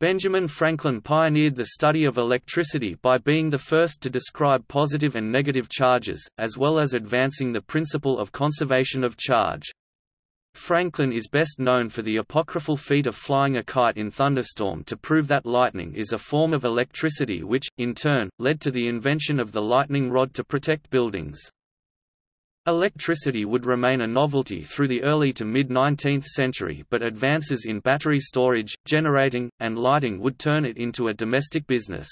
Benjamin Franklin pioneered the study of electricity by being the first to describe positive and negative charges, as well as advancing the principle of conservation of charge. Franklin is best known for the apocryphal feat of flying a kite in thunderstorm to prove that lightning is a form of electricity which, in turn, led to the invention of the lightning rod to protect buildings. Electricity would remain a novelty through the early to mid-19th century but advances in battery storage, generating, and lighting would turn it into a domestic business.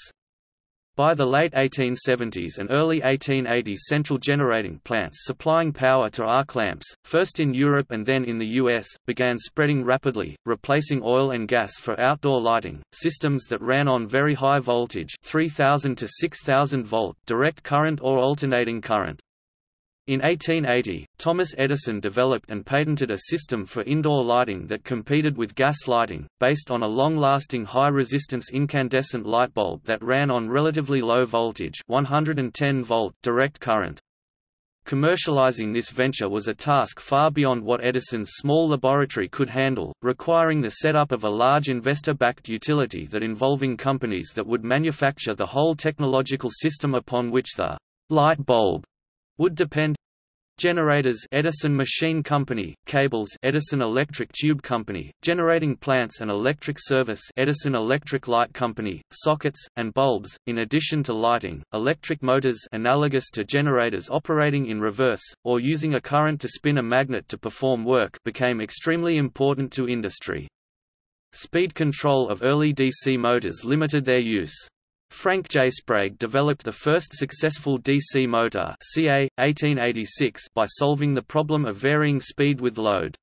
By the late 1870s and early 1880s central generating plants supplying power to arc lamps, first in Europe and then in the US, began spreading rapidly, replacing oil and gas for outdoor lighting. Systems that ran on very high voltage 3000 to 6000 volt direct current or alternating current. In 1880, Thomas Edison developed and patented a system for indoor lighting that competed with gas lighting, based on a long-lasting high-resistance incandescent light bulb that ran on relatively low voltage 110 volt direct current. Commercializing this venture was a task far beyond what Edison's small laboratory could handle, requiring the setup of a large investor-backed utility that involving companies that would manufacture the whole technological system upon which the light bulb would depend Generators Edison Machine Company, cables Edison Electric Tube Company, generating plants and electric service Edison Electric Light Company, sockets, and bulbs. In addition to lighting, electric motors analogous to generators operating in reverse, or using a current to spin a magnet to perform work became extremely important to industry. Speed control of early DC motors limited their use. Frank J. Sprague developed the first successful DC motor CA, 1886 by solving the problem of varying speed with load.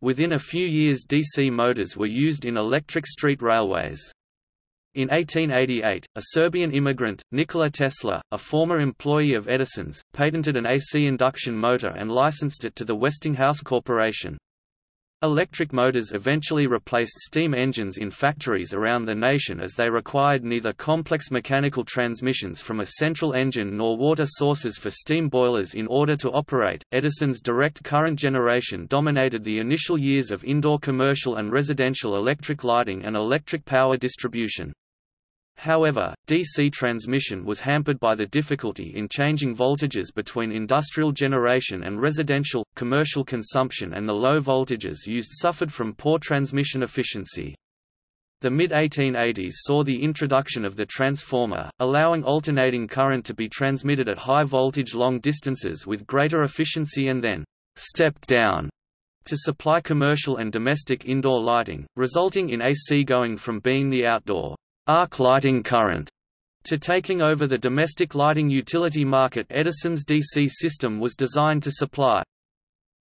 Within a few years DC motors were used in electric street railways. In 1888, a Serbian immigrant, Nikola Tesla, a former employee of Edison's, patented an AC induction motor and licensed it to the Westinghouse Corporation. Electric motors eventually replaced steam engines in factories around the nation as they required neither complex mechanical transmissions from a central engine nor water sources for steam boilers in order to operate. Edison's direct current generation dominated the initial years of indoor commercial and residential electric lighting and electric power distribution. However, DC transmission was hampered by the difficulty in changing voltages between industrial generation and residential, commercial consumption and the low voltages used suffered from poor transmission efficiency. The mid-1880s saw the introduction of the transformer, allowing alternating current to be transmitted at high voltage long distances with greater efficiency and then «stepped down» to supply commercial and domestic indoor lighting, resulting in AC going from being the outdoor arc lighting current to taking over the domestic lighting utility market Edison's DC system was designed to supply.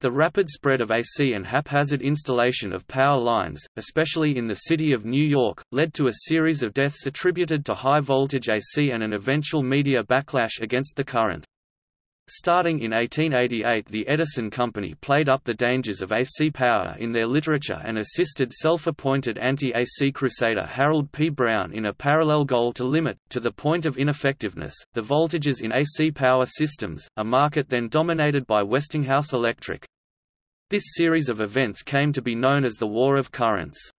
The rapid spread of AC and haphazard installation of power lines, especially in the city of New York, led to a series of deaths attributed to high voltage AC and an eventual media backlash against the current. Starting in 1888 the Edison Company played up the dangers of AC power in their literature and assisted self-appointed anti-AC crusader Harold P. Brown in a parallel goal to limit, to the point of ineffectiveness, the voltages in AC power systems, a market then dominated by Westinghouse Electric. This series of events came to be known as the War of Currents.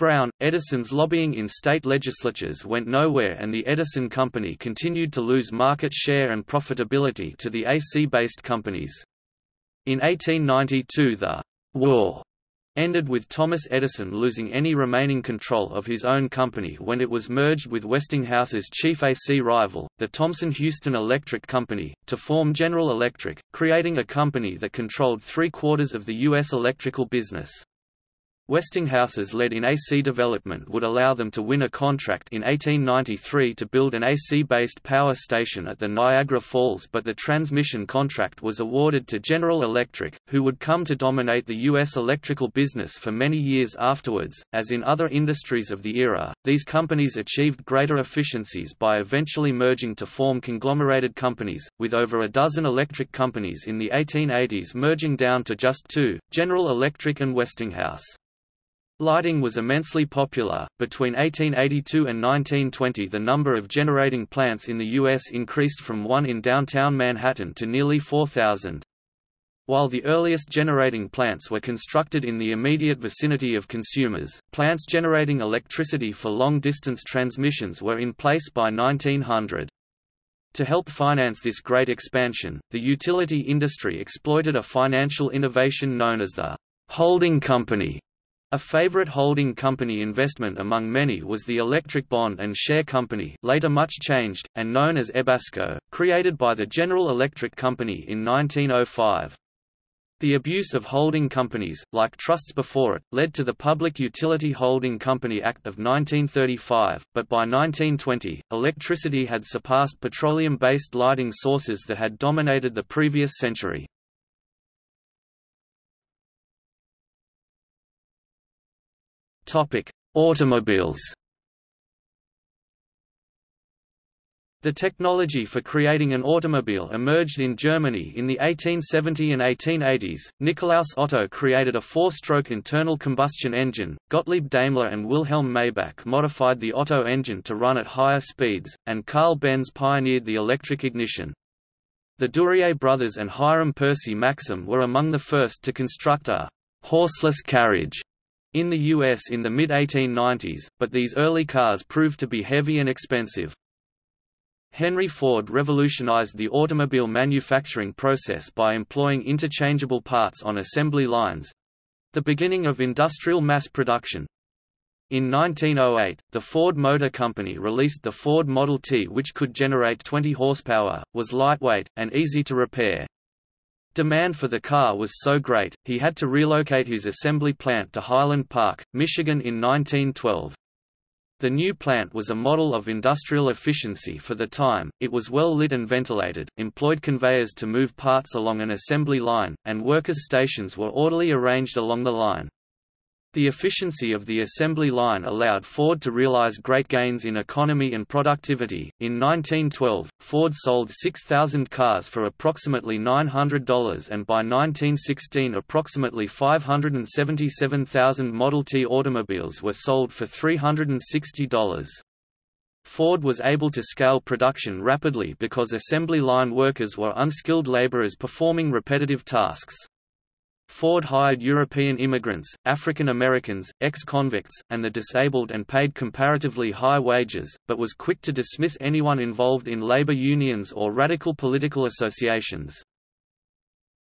Brown, Edison's lobbying in state legislatures went nowhere and the Edison Company continued to lose market share and profitability to the AC-based companies. In 1892 the «war» ended with Thomas Edison losing any remaining control of his own company when it was merged with Westinghouse's chief AC rival, the Thomson-Houston Electric Company, to form General Electric, creating a company that controlled three-quarters of the U.S. electrical business. Westinghouse's lead in AC development would allow them to win a contract in 1893 to build an AC-based power station at the Niagara Falls but the transmission contract was awarded to General Electric, who would come to dominate the U.S. electrical business for many years afterwards. As in other industries of the era, these companies achieved greater efficiencies by eventually merging to form conglomerated companies, with over a dozen electric companies in the 1880s merging down to just two, General Electric and Westinghouse. Lighting was immensely popular. Between 1882 and 1920, the number of generating plants in the U.S. increased from one in downtown Manhattan to nearly 4,000. While the earliest generating plants were constructed in the immediate vicinity of consumers, plants generating electricity for long-distance transmissions were in place by 1900. To help finance this great expansion, the utility industry exploited a financial innovation known as the holding company a favorite holding company investment among many was the Electric Bond and Share Company later much changed, and known as EBASCO, created by the General Electric Company in 1905. The abuse of holding companies, like trusts before it, led to the Public Utility Holding Company Act of 1935, but by 1920, electricity had surpassed petroleum-based lighting sources that had dominated the previous century. Topic: Automobiles. The technology for creating an automobile emerged in Germany in the 1870 and 1880s. Nikolaus Otto created a four-stroke internal combustion engine, Gottlieb Daimler and Wilhelm Maybach modified the Otto engine to run at higher speeds, and Carl Benz pioneered the electric ignition. The Duryea brothers and Hiram Percy Maxim were among the first to construct a horseless carriage in the US in the mid-1890s, but these early cars proved to be heavy and expensive. Henry Ford revolutionized the automobile manufacturing process by employing interchangeable parts on assembly lines—the beginning of industrial mass production. In 1908, the Ford Motor Company released the Ford Model T which could generate 20 horsepower, was lightweight, and easy to repair. Demand for the car was so great, he had to relocate his assembly plant to Highland Park, Michigan in 1912. The new plant was a model of industrial efficiency for the time, it was well lit and ventilated, employed conveyors to move parts along an assembly line, and workers' stations were orderly arranged along the line. The efficiency of the assembly line allowed Ford to realize great gains in economy and productivity. In 1912, Ford sold 6,000 cars for approximately $900 and by 1916 approximately 577,000 Model T automobiles were sold for $360. Ford was able to scale production rapidly because assembly line workers were unskilled laborers performing repetitive tasks. Ford hired European immigrants, African Americans, ex-convicts, and the disabled and paid comparatively high wages, but was quick to dismiss anyone involved in labor unions or radical political associations.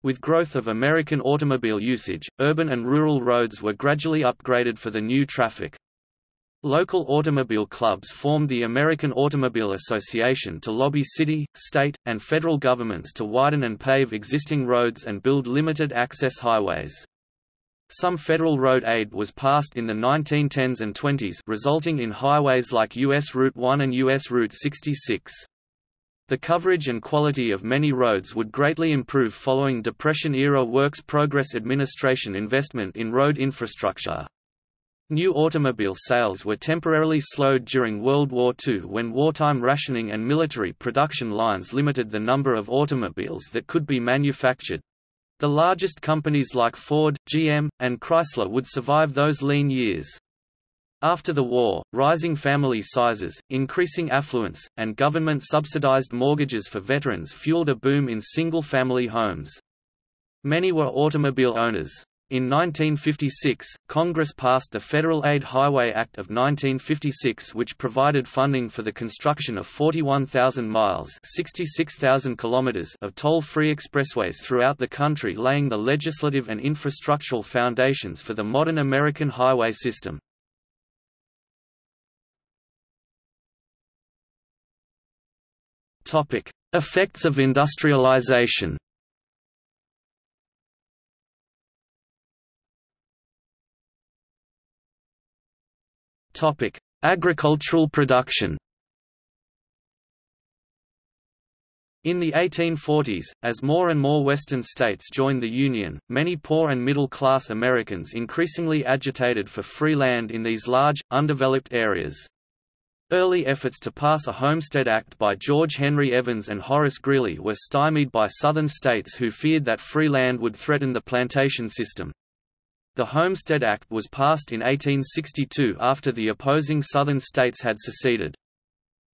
With growth of American automobile usage, urban and rural roads were gradually upgraded for the new traffic. Local automobile clubs formed the American Automobile Association to lobby city, state, and federal governments to widen and pave existing roads and build limited-access highways. Some federal road aid was passed in the 1910s and 20s resulting in highways like U.S. Route 1 and U.S. Route 66. The coverage and quality of many roads would greatly improve following Depression-era Works Progress Administration investment in road infrastructure. New automobile sales were temporarily slowed during World War II when wartime rationing and military production lines limited the number of automobiles that could be manufactured. The largest companies like Ford, GM, and Chrysler would survive those lean years. After the war, rising family sizes, increasing affluence, and government-subsidized mortgages for veterans fueled a boom in single-family homes. Many were automobile owners. In 1956, Congress passed the Federal Aid Highway Act of 1956 which provided funding for the construction of 41,000 miles kilometers of toll-free expressways throughout the country laying the legislative and infrastructural foundations for the modern American highway system. Effects of industrialization Topic: Agricultural production. In the 1840s, as more and more Western states joined the Union, many poor and middle-class Americans increasingly agitated for free land in these large, undeveloped areas. Early efforts to pass a Homestead Act by George Henry Evans and Horace Greeley were stymied by Southern states who feared that free land would threaten the plantation system. The Homestead Act was passed in 1862 after the opposing Southern states had seceded.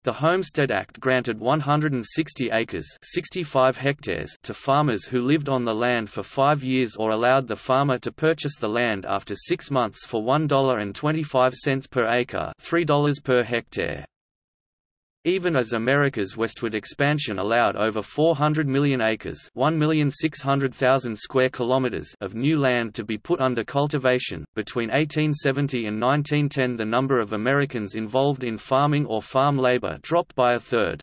The Homestead Act granted 160 acres 65 hectares to farmers who lived on the land for five years or allowed the farmer to purchase the land after six months for $1.25 per acre $3 per hectare. Even as America's westward expansion allowed over 400 million acres square kilometers of new land to be put under cultivation, between 1870 and 1910 the number of Americans involved in farming or farm labor dropped by a third.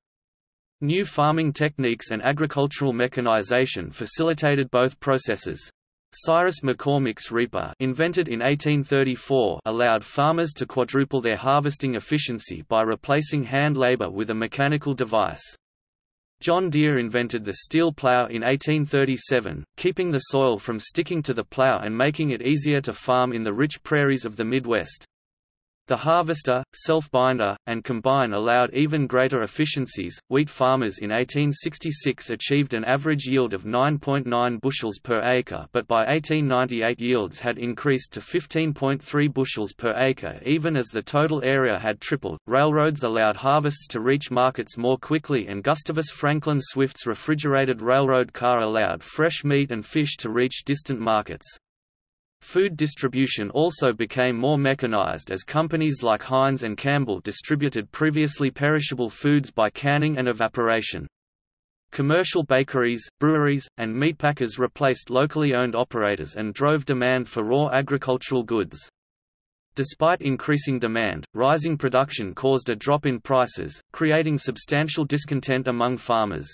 New farming techniques and agricultural mechanization facilitated both processes. Cyrus McCormick's reaper invented in 1834 allowed farmers to quadruple their harvesting efficiency by replacing hand labor with a mechanical device. John Deere invented the steel plow in 1837, keeping the soil from sticking to the plow and making it easier to farm in the rich prairies of the Midwest. The harvester, self-binder, and combine allowed even greater efficiencies. Wheat farmers in 1866 achieved an average yield of 9.9 bushels per acre, but by 1898 yields had increased to 15.3 bushels per acre even as the total area had tripled. Railroads allowed harvests to reach markets more quickly and Gustavus Franklin Swift's refrigerated railroad car allowed fresh meat and fish to reach distant markets. Food distribution also became more mechanized as companies like Heinz and Campbell distributed previously perishable foods by canning and evaporation. Commercial bakeries, breweries, and meatpackers replaced locally owned operators and drove demand for raw agricultural goods. Despite increasing demand, rising production caused a drop in prices, creating substantial discontent among farmers.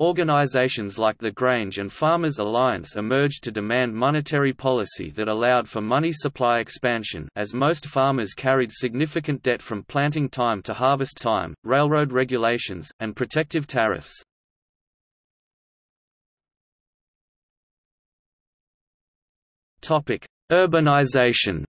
Organizations like the Grange and Farmers Alliance emerged to demand monetary policy that allowed for money supply expansion as most farmers carried significant debt from planting time to harvest time, railroad regulations, and protective tariffs. Urbanization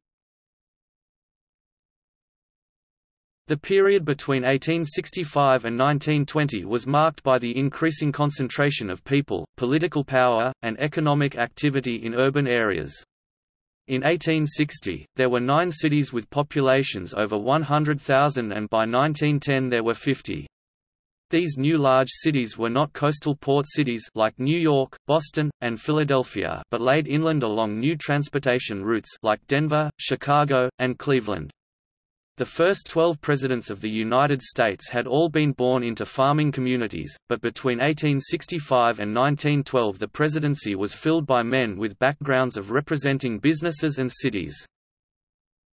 The period between 1865 and 1920 was marked by the increasing concentration of people, political power, and economic activity in urban areas. In 1860, there were nine cities with populations over 100,000 and by 1910 there were 50. These new large cities were not coastal port cities like New York, Boston, and Philadelphia but laid inland along new transportation routes like Denver, Chicago, and Cleveland. The first 12 presidents of the United States had all been born into farming communities, but between 1865 and 1912 the presidency was filled by men with backgrounds of representing businesses and cities.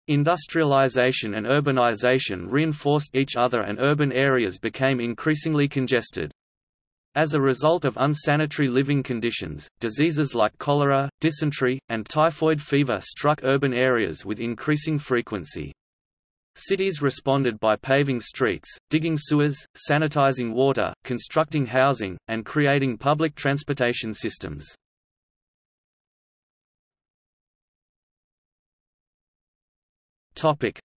Industrialization and urbanization reinforced each other and urban areas became increasingly congested. As a result of unsanitary living conditions, diseases like cholera, dysentery, and typhoid fever struck urban areas with increasing frequency. Cities responded by paving streets, digging sewers, sanitizing water, constructing housing, and creating public transportation systems.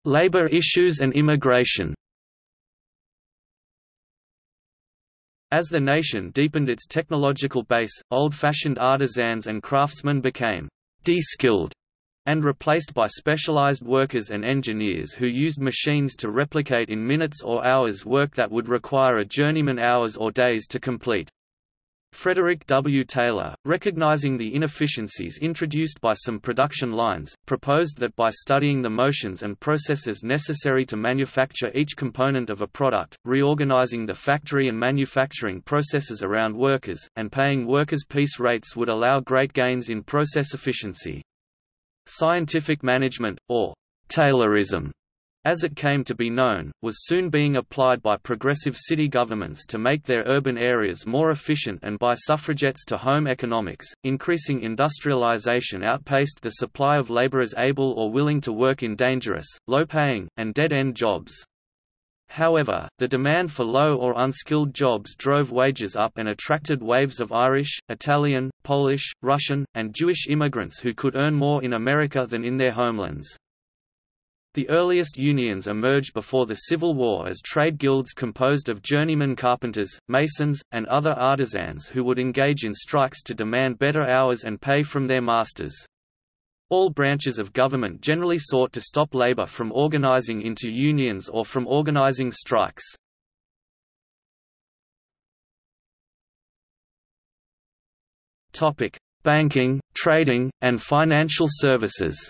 Labor issues and immigration As the nation deepened its technological base, old-fashioned artisans and craftsmen became de-skilled and replaced by specialized workers and engineers who used machines to replicate in minutes or hours work that would require a journeyman hours or days to complete. Frederick W. Taylor, recognizing the inefficiencies introduced by some production lines, proposed that by studying the motions and processes necessary to manufacture each component of a product, reorganizing the factory and manufacturing processes around workers, and paying workers' piece rates would allow great gains in process efficiency. Scientific management, or Taylorism, as it came to be known, was soon being applied by progressive city governments to make their urban areas more efficient and by suffragettes to home economics. Increasing industrialization outpaced the supply of laborers able or willing to work in dangerous, low paying, and dead end jobs. However, the demand for low or unskilled jobs drove wages up and attracted waves of Irish, Italian, Polish, Russian, and Jewish immigrants who could earn more in America than in their homelands. The earliest unions emerged before the Civil War as trade guilds composed of journeyman carpenters, masons, and other artisans who would engage in strikes to demand better hours and pay from their masters. All branches of government generally sought to stop labor from organizing into unions or from organizing strikes. Banking, trading, and financial services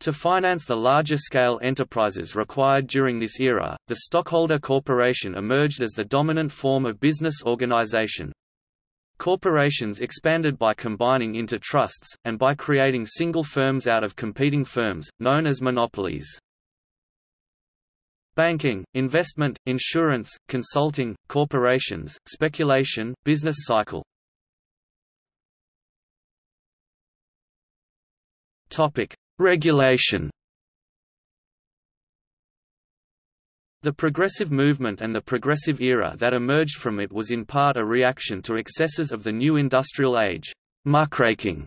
To finance the larger-scale enterprises required during this era, the stockholder corporation emerged as the dominant form of business organization. Corporations expanded by combining into trusts, and by creating single firms out of competing firms, known as monopolies. Banking, investment, insurance, consulting, corporations, speculation, business cycle. Topic: Regulation The progressive movement and the progressive era that emerged from it was in part a reaction to excesses of the new industrial age. Muckraking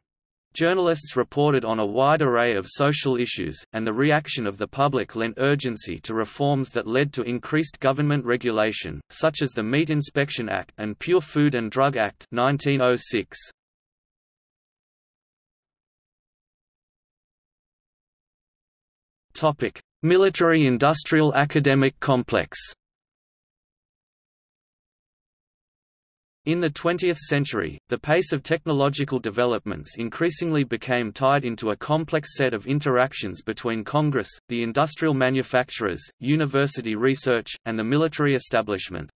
Journalists reported on a wide array of social issues, and the reaction of the public lent urgency to reforms that led to increased government regulation, such as the Meat Inspection Act and Pure Food and Drug Act 1906. Topic: Military-industrial academic complex. In the 20th century, the pace of technological developments increasingly became tied into a complex set of interactions between Congress, the industrial manufacturers, university research, and the military establishment.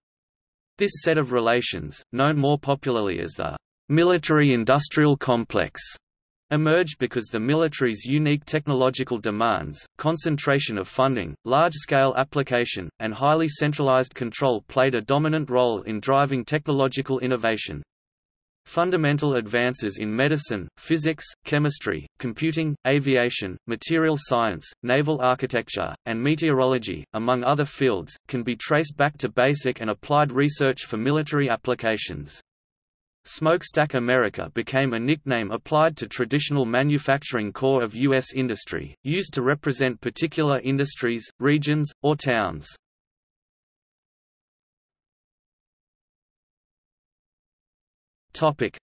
This set of relations, known more popularly as the military-industrial complex, emerged because the military's unique technological demands, concentration of funding, large-scale application, and highly centralized control played a dominant role in driving technological innovation. Fundamental advances in medicine, physics, chemistry, computing, aviation, material science, naval architecture, and meteorology, among other fields, can be traced back to basic and applied research for military applications. Smokestack America became a nickname applied to traditional manufacturing core of U.S. industry, used to represent particular industries, regions, or towns.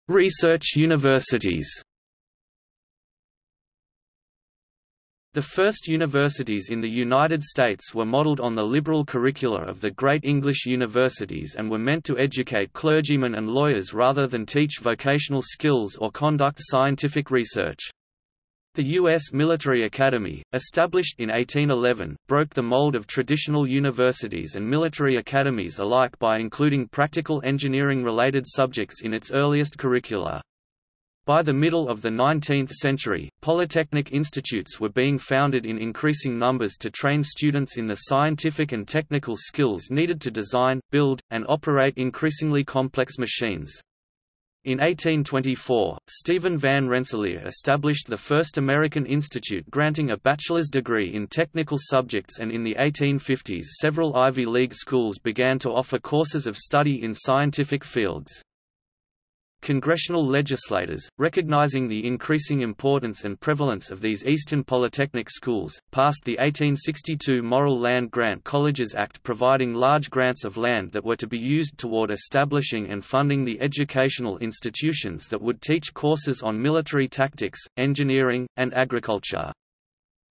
Research universities The first universities in the United States were modeled on the liberal curricula of the great English universities and were meant to educate clergymen and lawyers rather than teach vocational skills or conduct scientific research. The U.S. Military Academy, established in 1811, broke the mold of traditional universities and military academies alike by including practical engineering-related subjects in its earliest curricula. By the middle of the 19th century, polytechnic institutes were being founded in increasing numbers to train students in the scientific and technical skills needed to design, build, and operate increasingly complex machines. In 1824, Stephen Van Rensselaer established the first American institute granting a bachelor's degree in technical subjects and in the 1850s several Ivy League schools began to offer courses of study in scientific fields. Congressional legislators, recognizing the increasing importance and prevalence of these Eastern Polytechnic schools, passed the 1862 Morrill Land Grant Colleges Act providing large grants of land that were to be used toward establishing and funding the educational institutions that would teach courses on military tactics, engineering, and agriculture.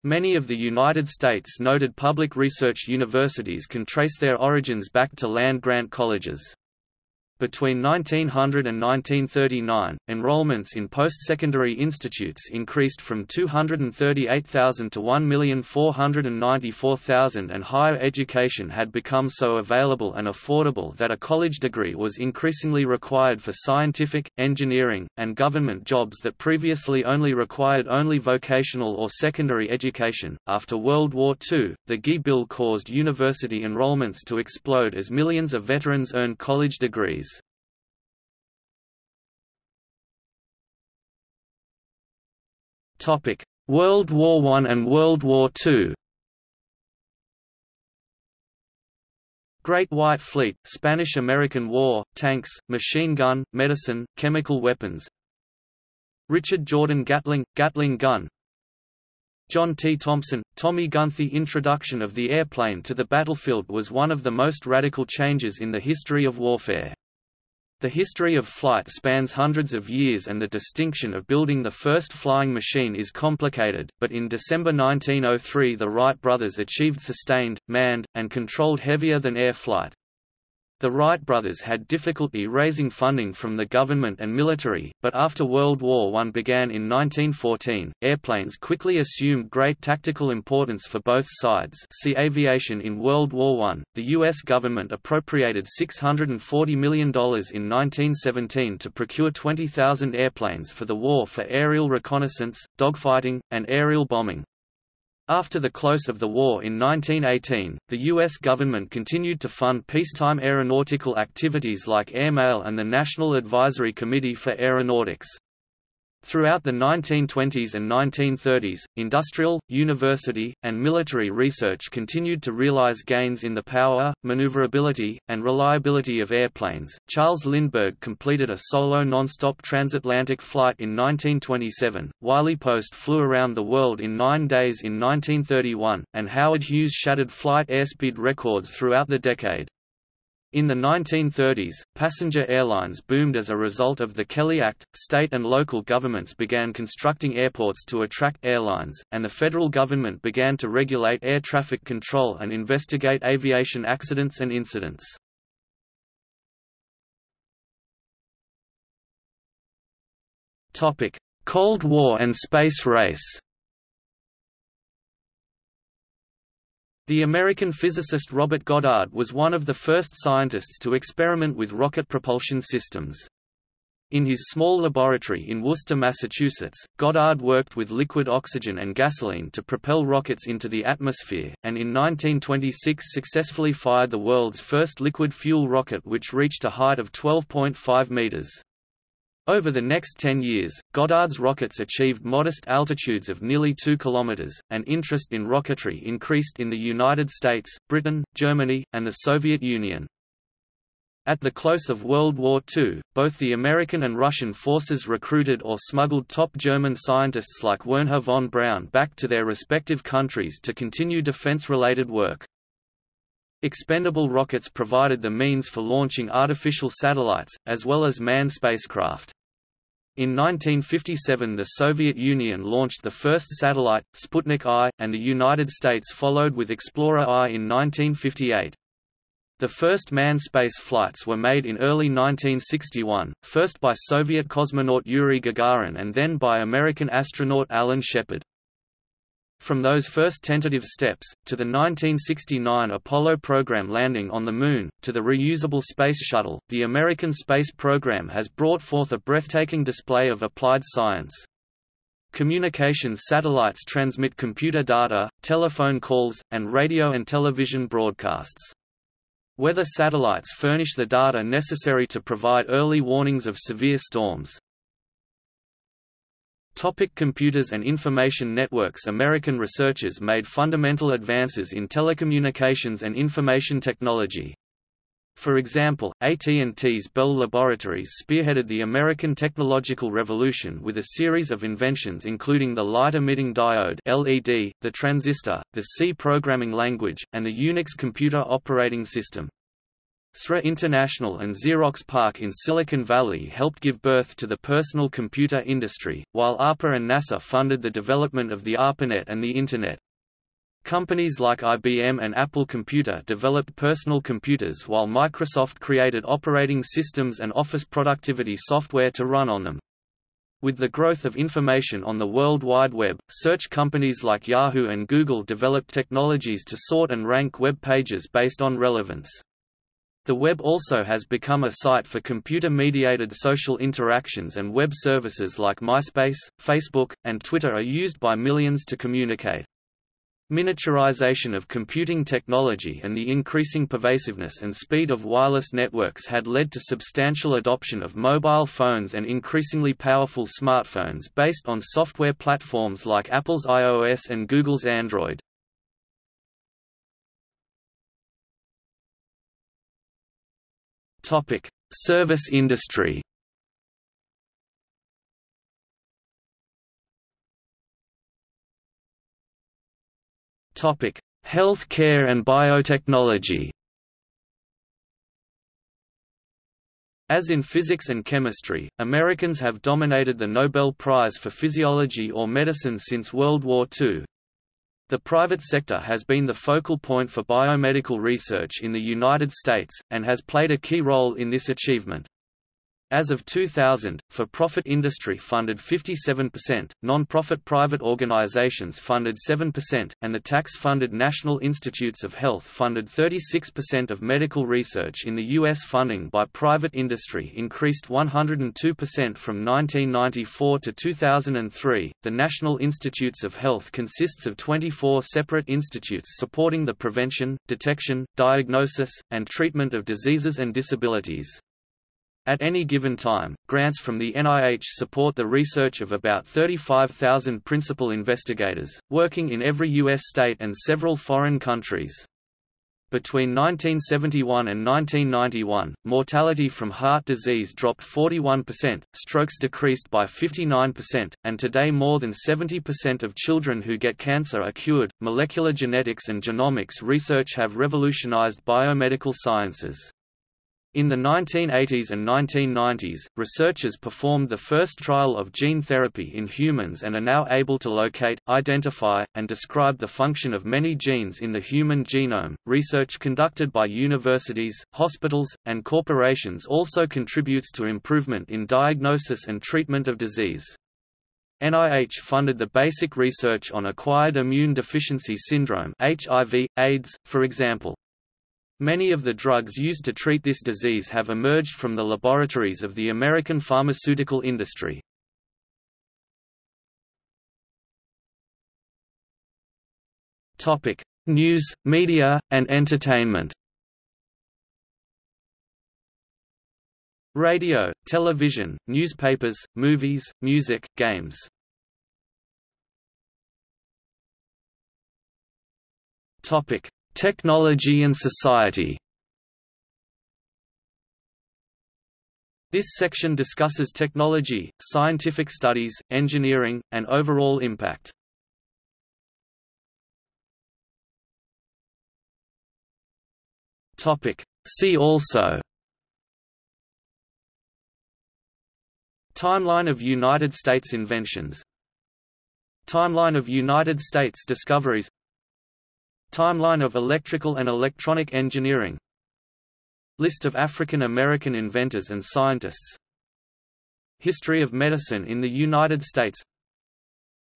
Many of the United States' noted public research universities can trace their origins back to land-grant colleges. Between 1900 and 1939, enrollments in post-secondary institutes increased from 238,000 to 1,494,000 and higher education had become so available and affordable that a college degree was increasingly required for scientific, engineering, and government jobs that previously only required only vocational or secondary education. After World War II, the GI Bill caused university enrollments to explode as millions of veterans earned college degrees. Topic: World War I and World War II. Great White Fleet, Spanish–American War, tanks, machine gun, medicine, chemical weapons. Richard Jordan Gatling, Gatling gun. John T. Thompson, Tommy gun. The introduction of the airplane to the battlefield was one of the most radical changes in the history of warfare. The history of flight spans hundreds of years and the distinction of building the first flying machine is complicated, but in December 1903 the Wright brothers achieved sustained, manned, and controlled heavier-than-air flight. The Wright brothers had difficulty raising funding from the government and military, but after World War I began in 1914, airplanes quickly assumed great tactical importance for both sides see aviation in World War I. The U.S. government appropriated $640 million in 1917 to procure 20,000 airplanes for the war for aerial reconnaissance, dogfighting, and aerial bombing. After the close of the war in 1918, the U.S. government continued to fund peacetime aeronautical activities like airmail and the National Advisory Committee for Aeronautics. Throughout the 1920s and 1930s, industrial, university, and military research continued to realize gains in the power, maneuverability, and reliability of airplanes. Charles Lindbergh completed a solo non-stop transatlantic flight in 1927, Wiley Post flew around the world in nine days in 1931, and Howard Hughes shattered flight airspeed records throughout the decade. In the 1930s, passenger airlines boomed as a result of the Kelly Act. State and local governments began constructing airports to attract airlines, and the federal government began to regulate air traffic control and investigate aviation accidents and incidents. Cold War and space race. The American physicist Robert Goddard was one of the first scientists to experiment with rocket propulsion systems. In his small laboratory in Worcester, Massachusetts, Goddard worked with liquid oxygen and gasoline to propel rockets into the atmosphere, and in 1926 successfully fired the world's first liquid fuel rocket which reached a height of 12.5 meters. Over the next 10 years, Goddard's rockets achieved modest altitudes of nearly 2 km, and interest in rocketry increased in the United States, Britain, Germany, and the Soviet Union. At the close of World War II, both the American and Russian forces recruited or smuggled top German scientists like Wernher von Braun back to their respective countries to continue defense-related work. Expendable rockets provided the means for launching artificial satellites, as well as manned spacecraft. In 1957 the Soviet Union launched the first satellite, Sputnik I, and the United States followed with Explorer I in 1958. The first manned space flights were made in early 1961, first by Soviet cosmonaut Yuri Gagarin and then by American astronaut Alan Shepard. From those first tentative steps, to the 1969 Apollo program landing on the Moon, to the reusable Space Shuttle, the American space program has brought forth a breathtaking display of applied science. Communications satellites transmit computer data, telephone calls, and radio and television broadcasts. Weather satellites furnish the data necessary to provide early warnings of severe storms. Topic computers and information networks American researchers made fundamental advances in telecommunications and information technology. For example, AT&T's Bell Laboratories spearheaded the American technological revolution with a series of inventions including the light-emitting diode LED, the transistor, the C programming language, and the Unix computer operating system. SRI International and Xerox PARC in Silicon Valley helped give birth to the personal computer industry, while ARPA and NASA funded the development of the ARPANET and the Internet. Companies like IBM and Apple Computer developed personal computers while Microsoft created operating systems and office productivity software to run on them. With the growth of information on the World Wide Web, search companies like Yahoo and Google developed technologies to sort and rank web pages based on relevance. The web also has become a site for computer-mediated social interactions and web services like MySpace, Facebook, and Twitter are used by millions to communicate. Miniaturization of computing technology and the increasing pervasiveness and speed of wireless networks had led to substantial adoption of mobile phones and increasingly powerful smartphones based on software platforms like Apple's iOS and Google's Android. Service industry Topic: Health care and biotechnology. As in physics and chemistry, Americans have dominated the Nobel Prize for Physiology or Medicine since World War II. The private sector has been the focal point for biomedical research in the United States, and has played a key role in this achievement. As of 2000, for-profit industry funded 57%, non-profit private organizations funded 7%, and the tax-funded National Institutes of Health funded 36% of medical research in the U.S. Funding by private industry increased 102% from 1994 to 2003. The National Institutes of Health consists of 24 separate institutes supporting the prevention, detection, diagnosis, and treatment of diseases and disabilities. At any given time, grants from the NIH support the research of about 35,000 principal investigators, working in every U.S. state and several foreign countries. Between 1971 and 1991, mortality from heart disease dropped 41%, strokes decreased by 59%, and today more than 70% of children who get cancer are cured. Molecular genetics and genomics research have revolutionized biomedical sciences. In the 1980s and 1990s, researchers performed the first trial of gene therapy in humans and are now able to locate, identify, and describe the function of many genes in the human genome. Research conducted by universities, hospitals, and corporations also contributes to improvement in diagnosis and treatment of disease. NIH funded the basic research on acquired immune deficiency syndrome HIV, AIDS, for example. Many of the drugs used to treat this disease have emerged from the laboratories of the American pharmaceutical industry. Topic: News, media, and entertainment. Radio, television, newspapers, movies, music, games. Topic: Technology and society. This section discusses technology, scientific studies, engineering, and overall impact. See also. Timeline of United States inventions. Timeline of United States discoveries Timeline of electrical and electronic engineering. List of African American inventors and scientists. History of medicine in the United States.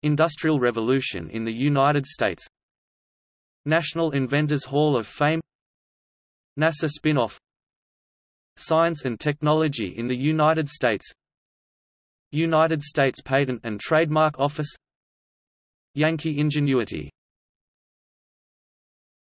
Industrial Revolution in the United States. National Inventors Hall of Fame. NASA spin-off. Science and Technology in the United States. United States Patent and Trademark Office. Yankee Ingenuity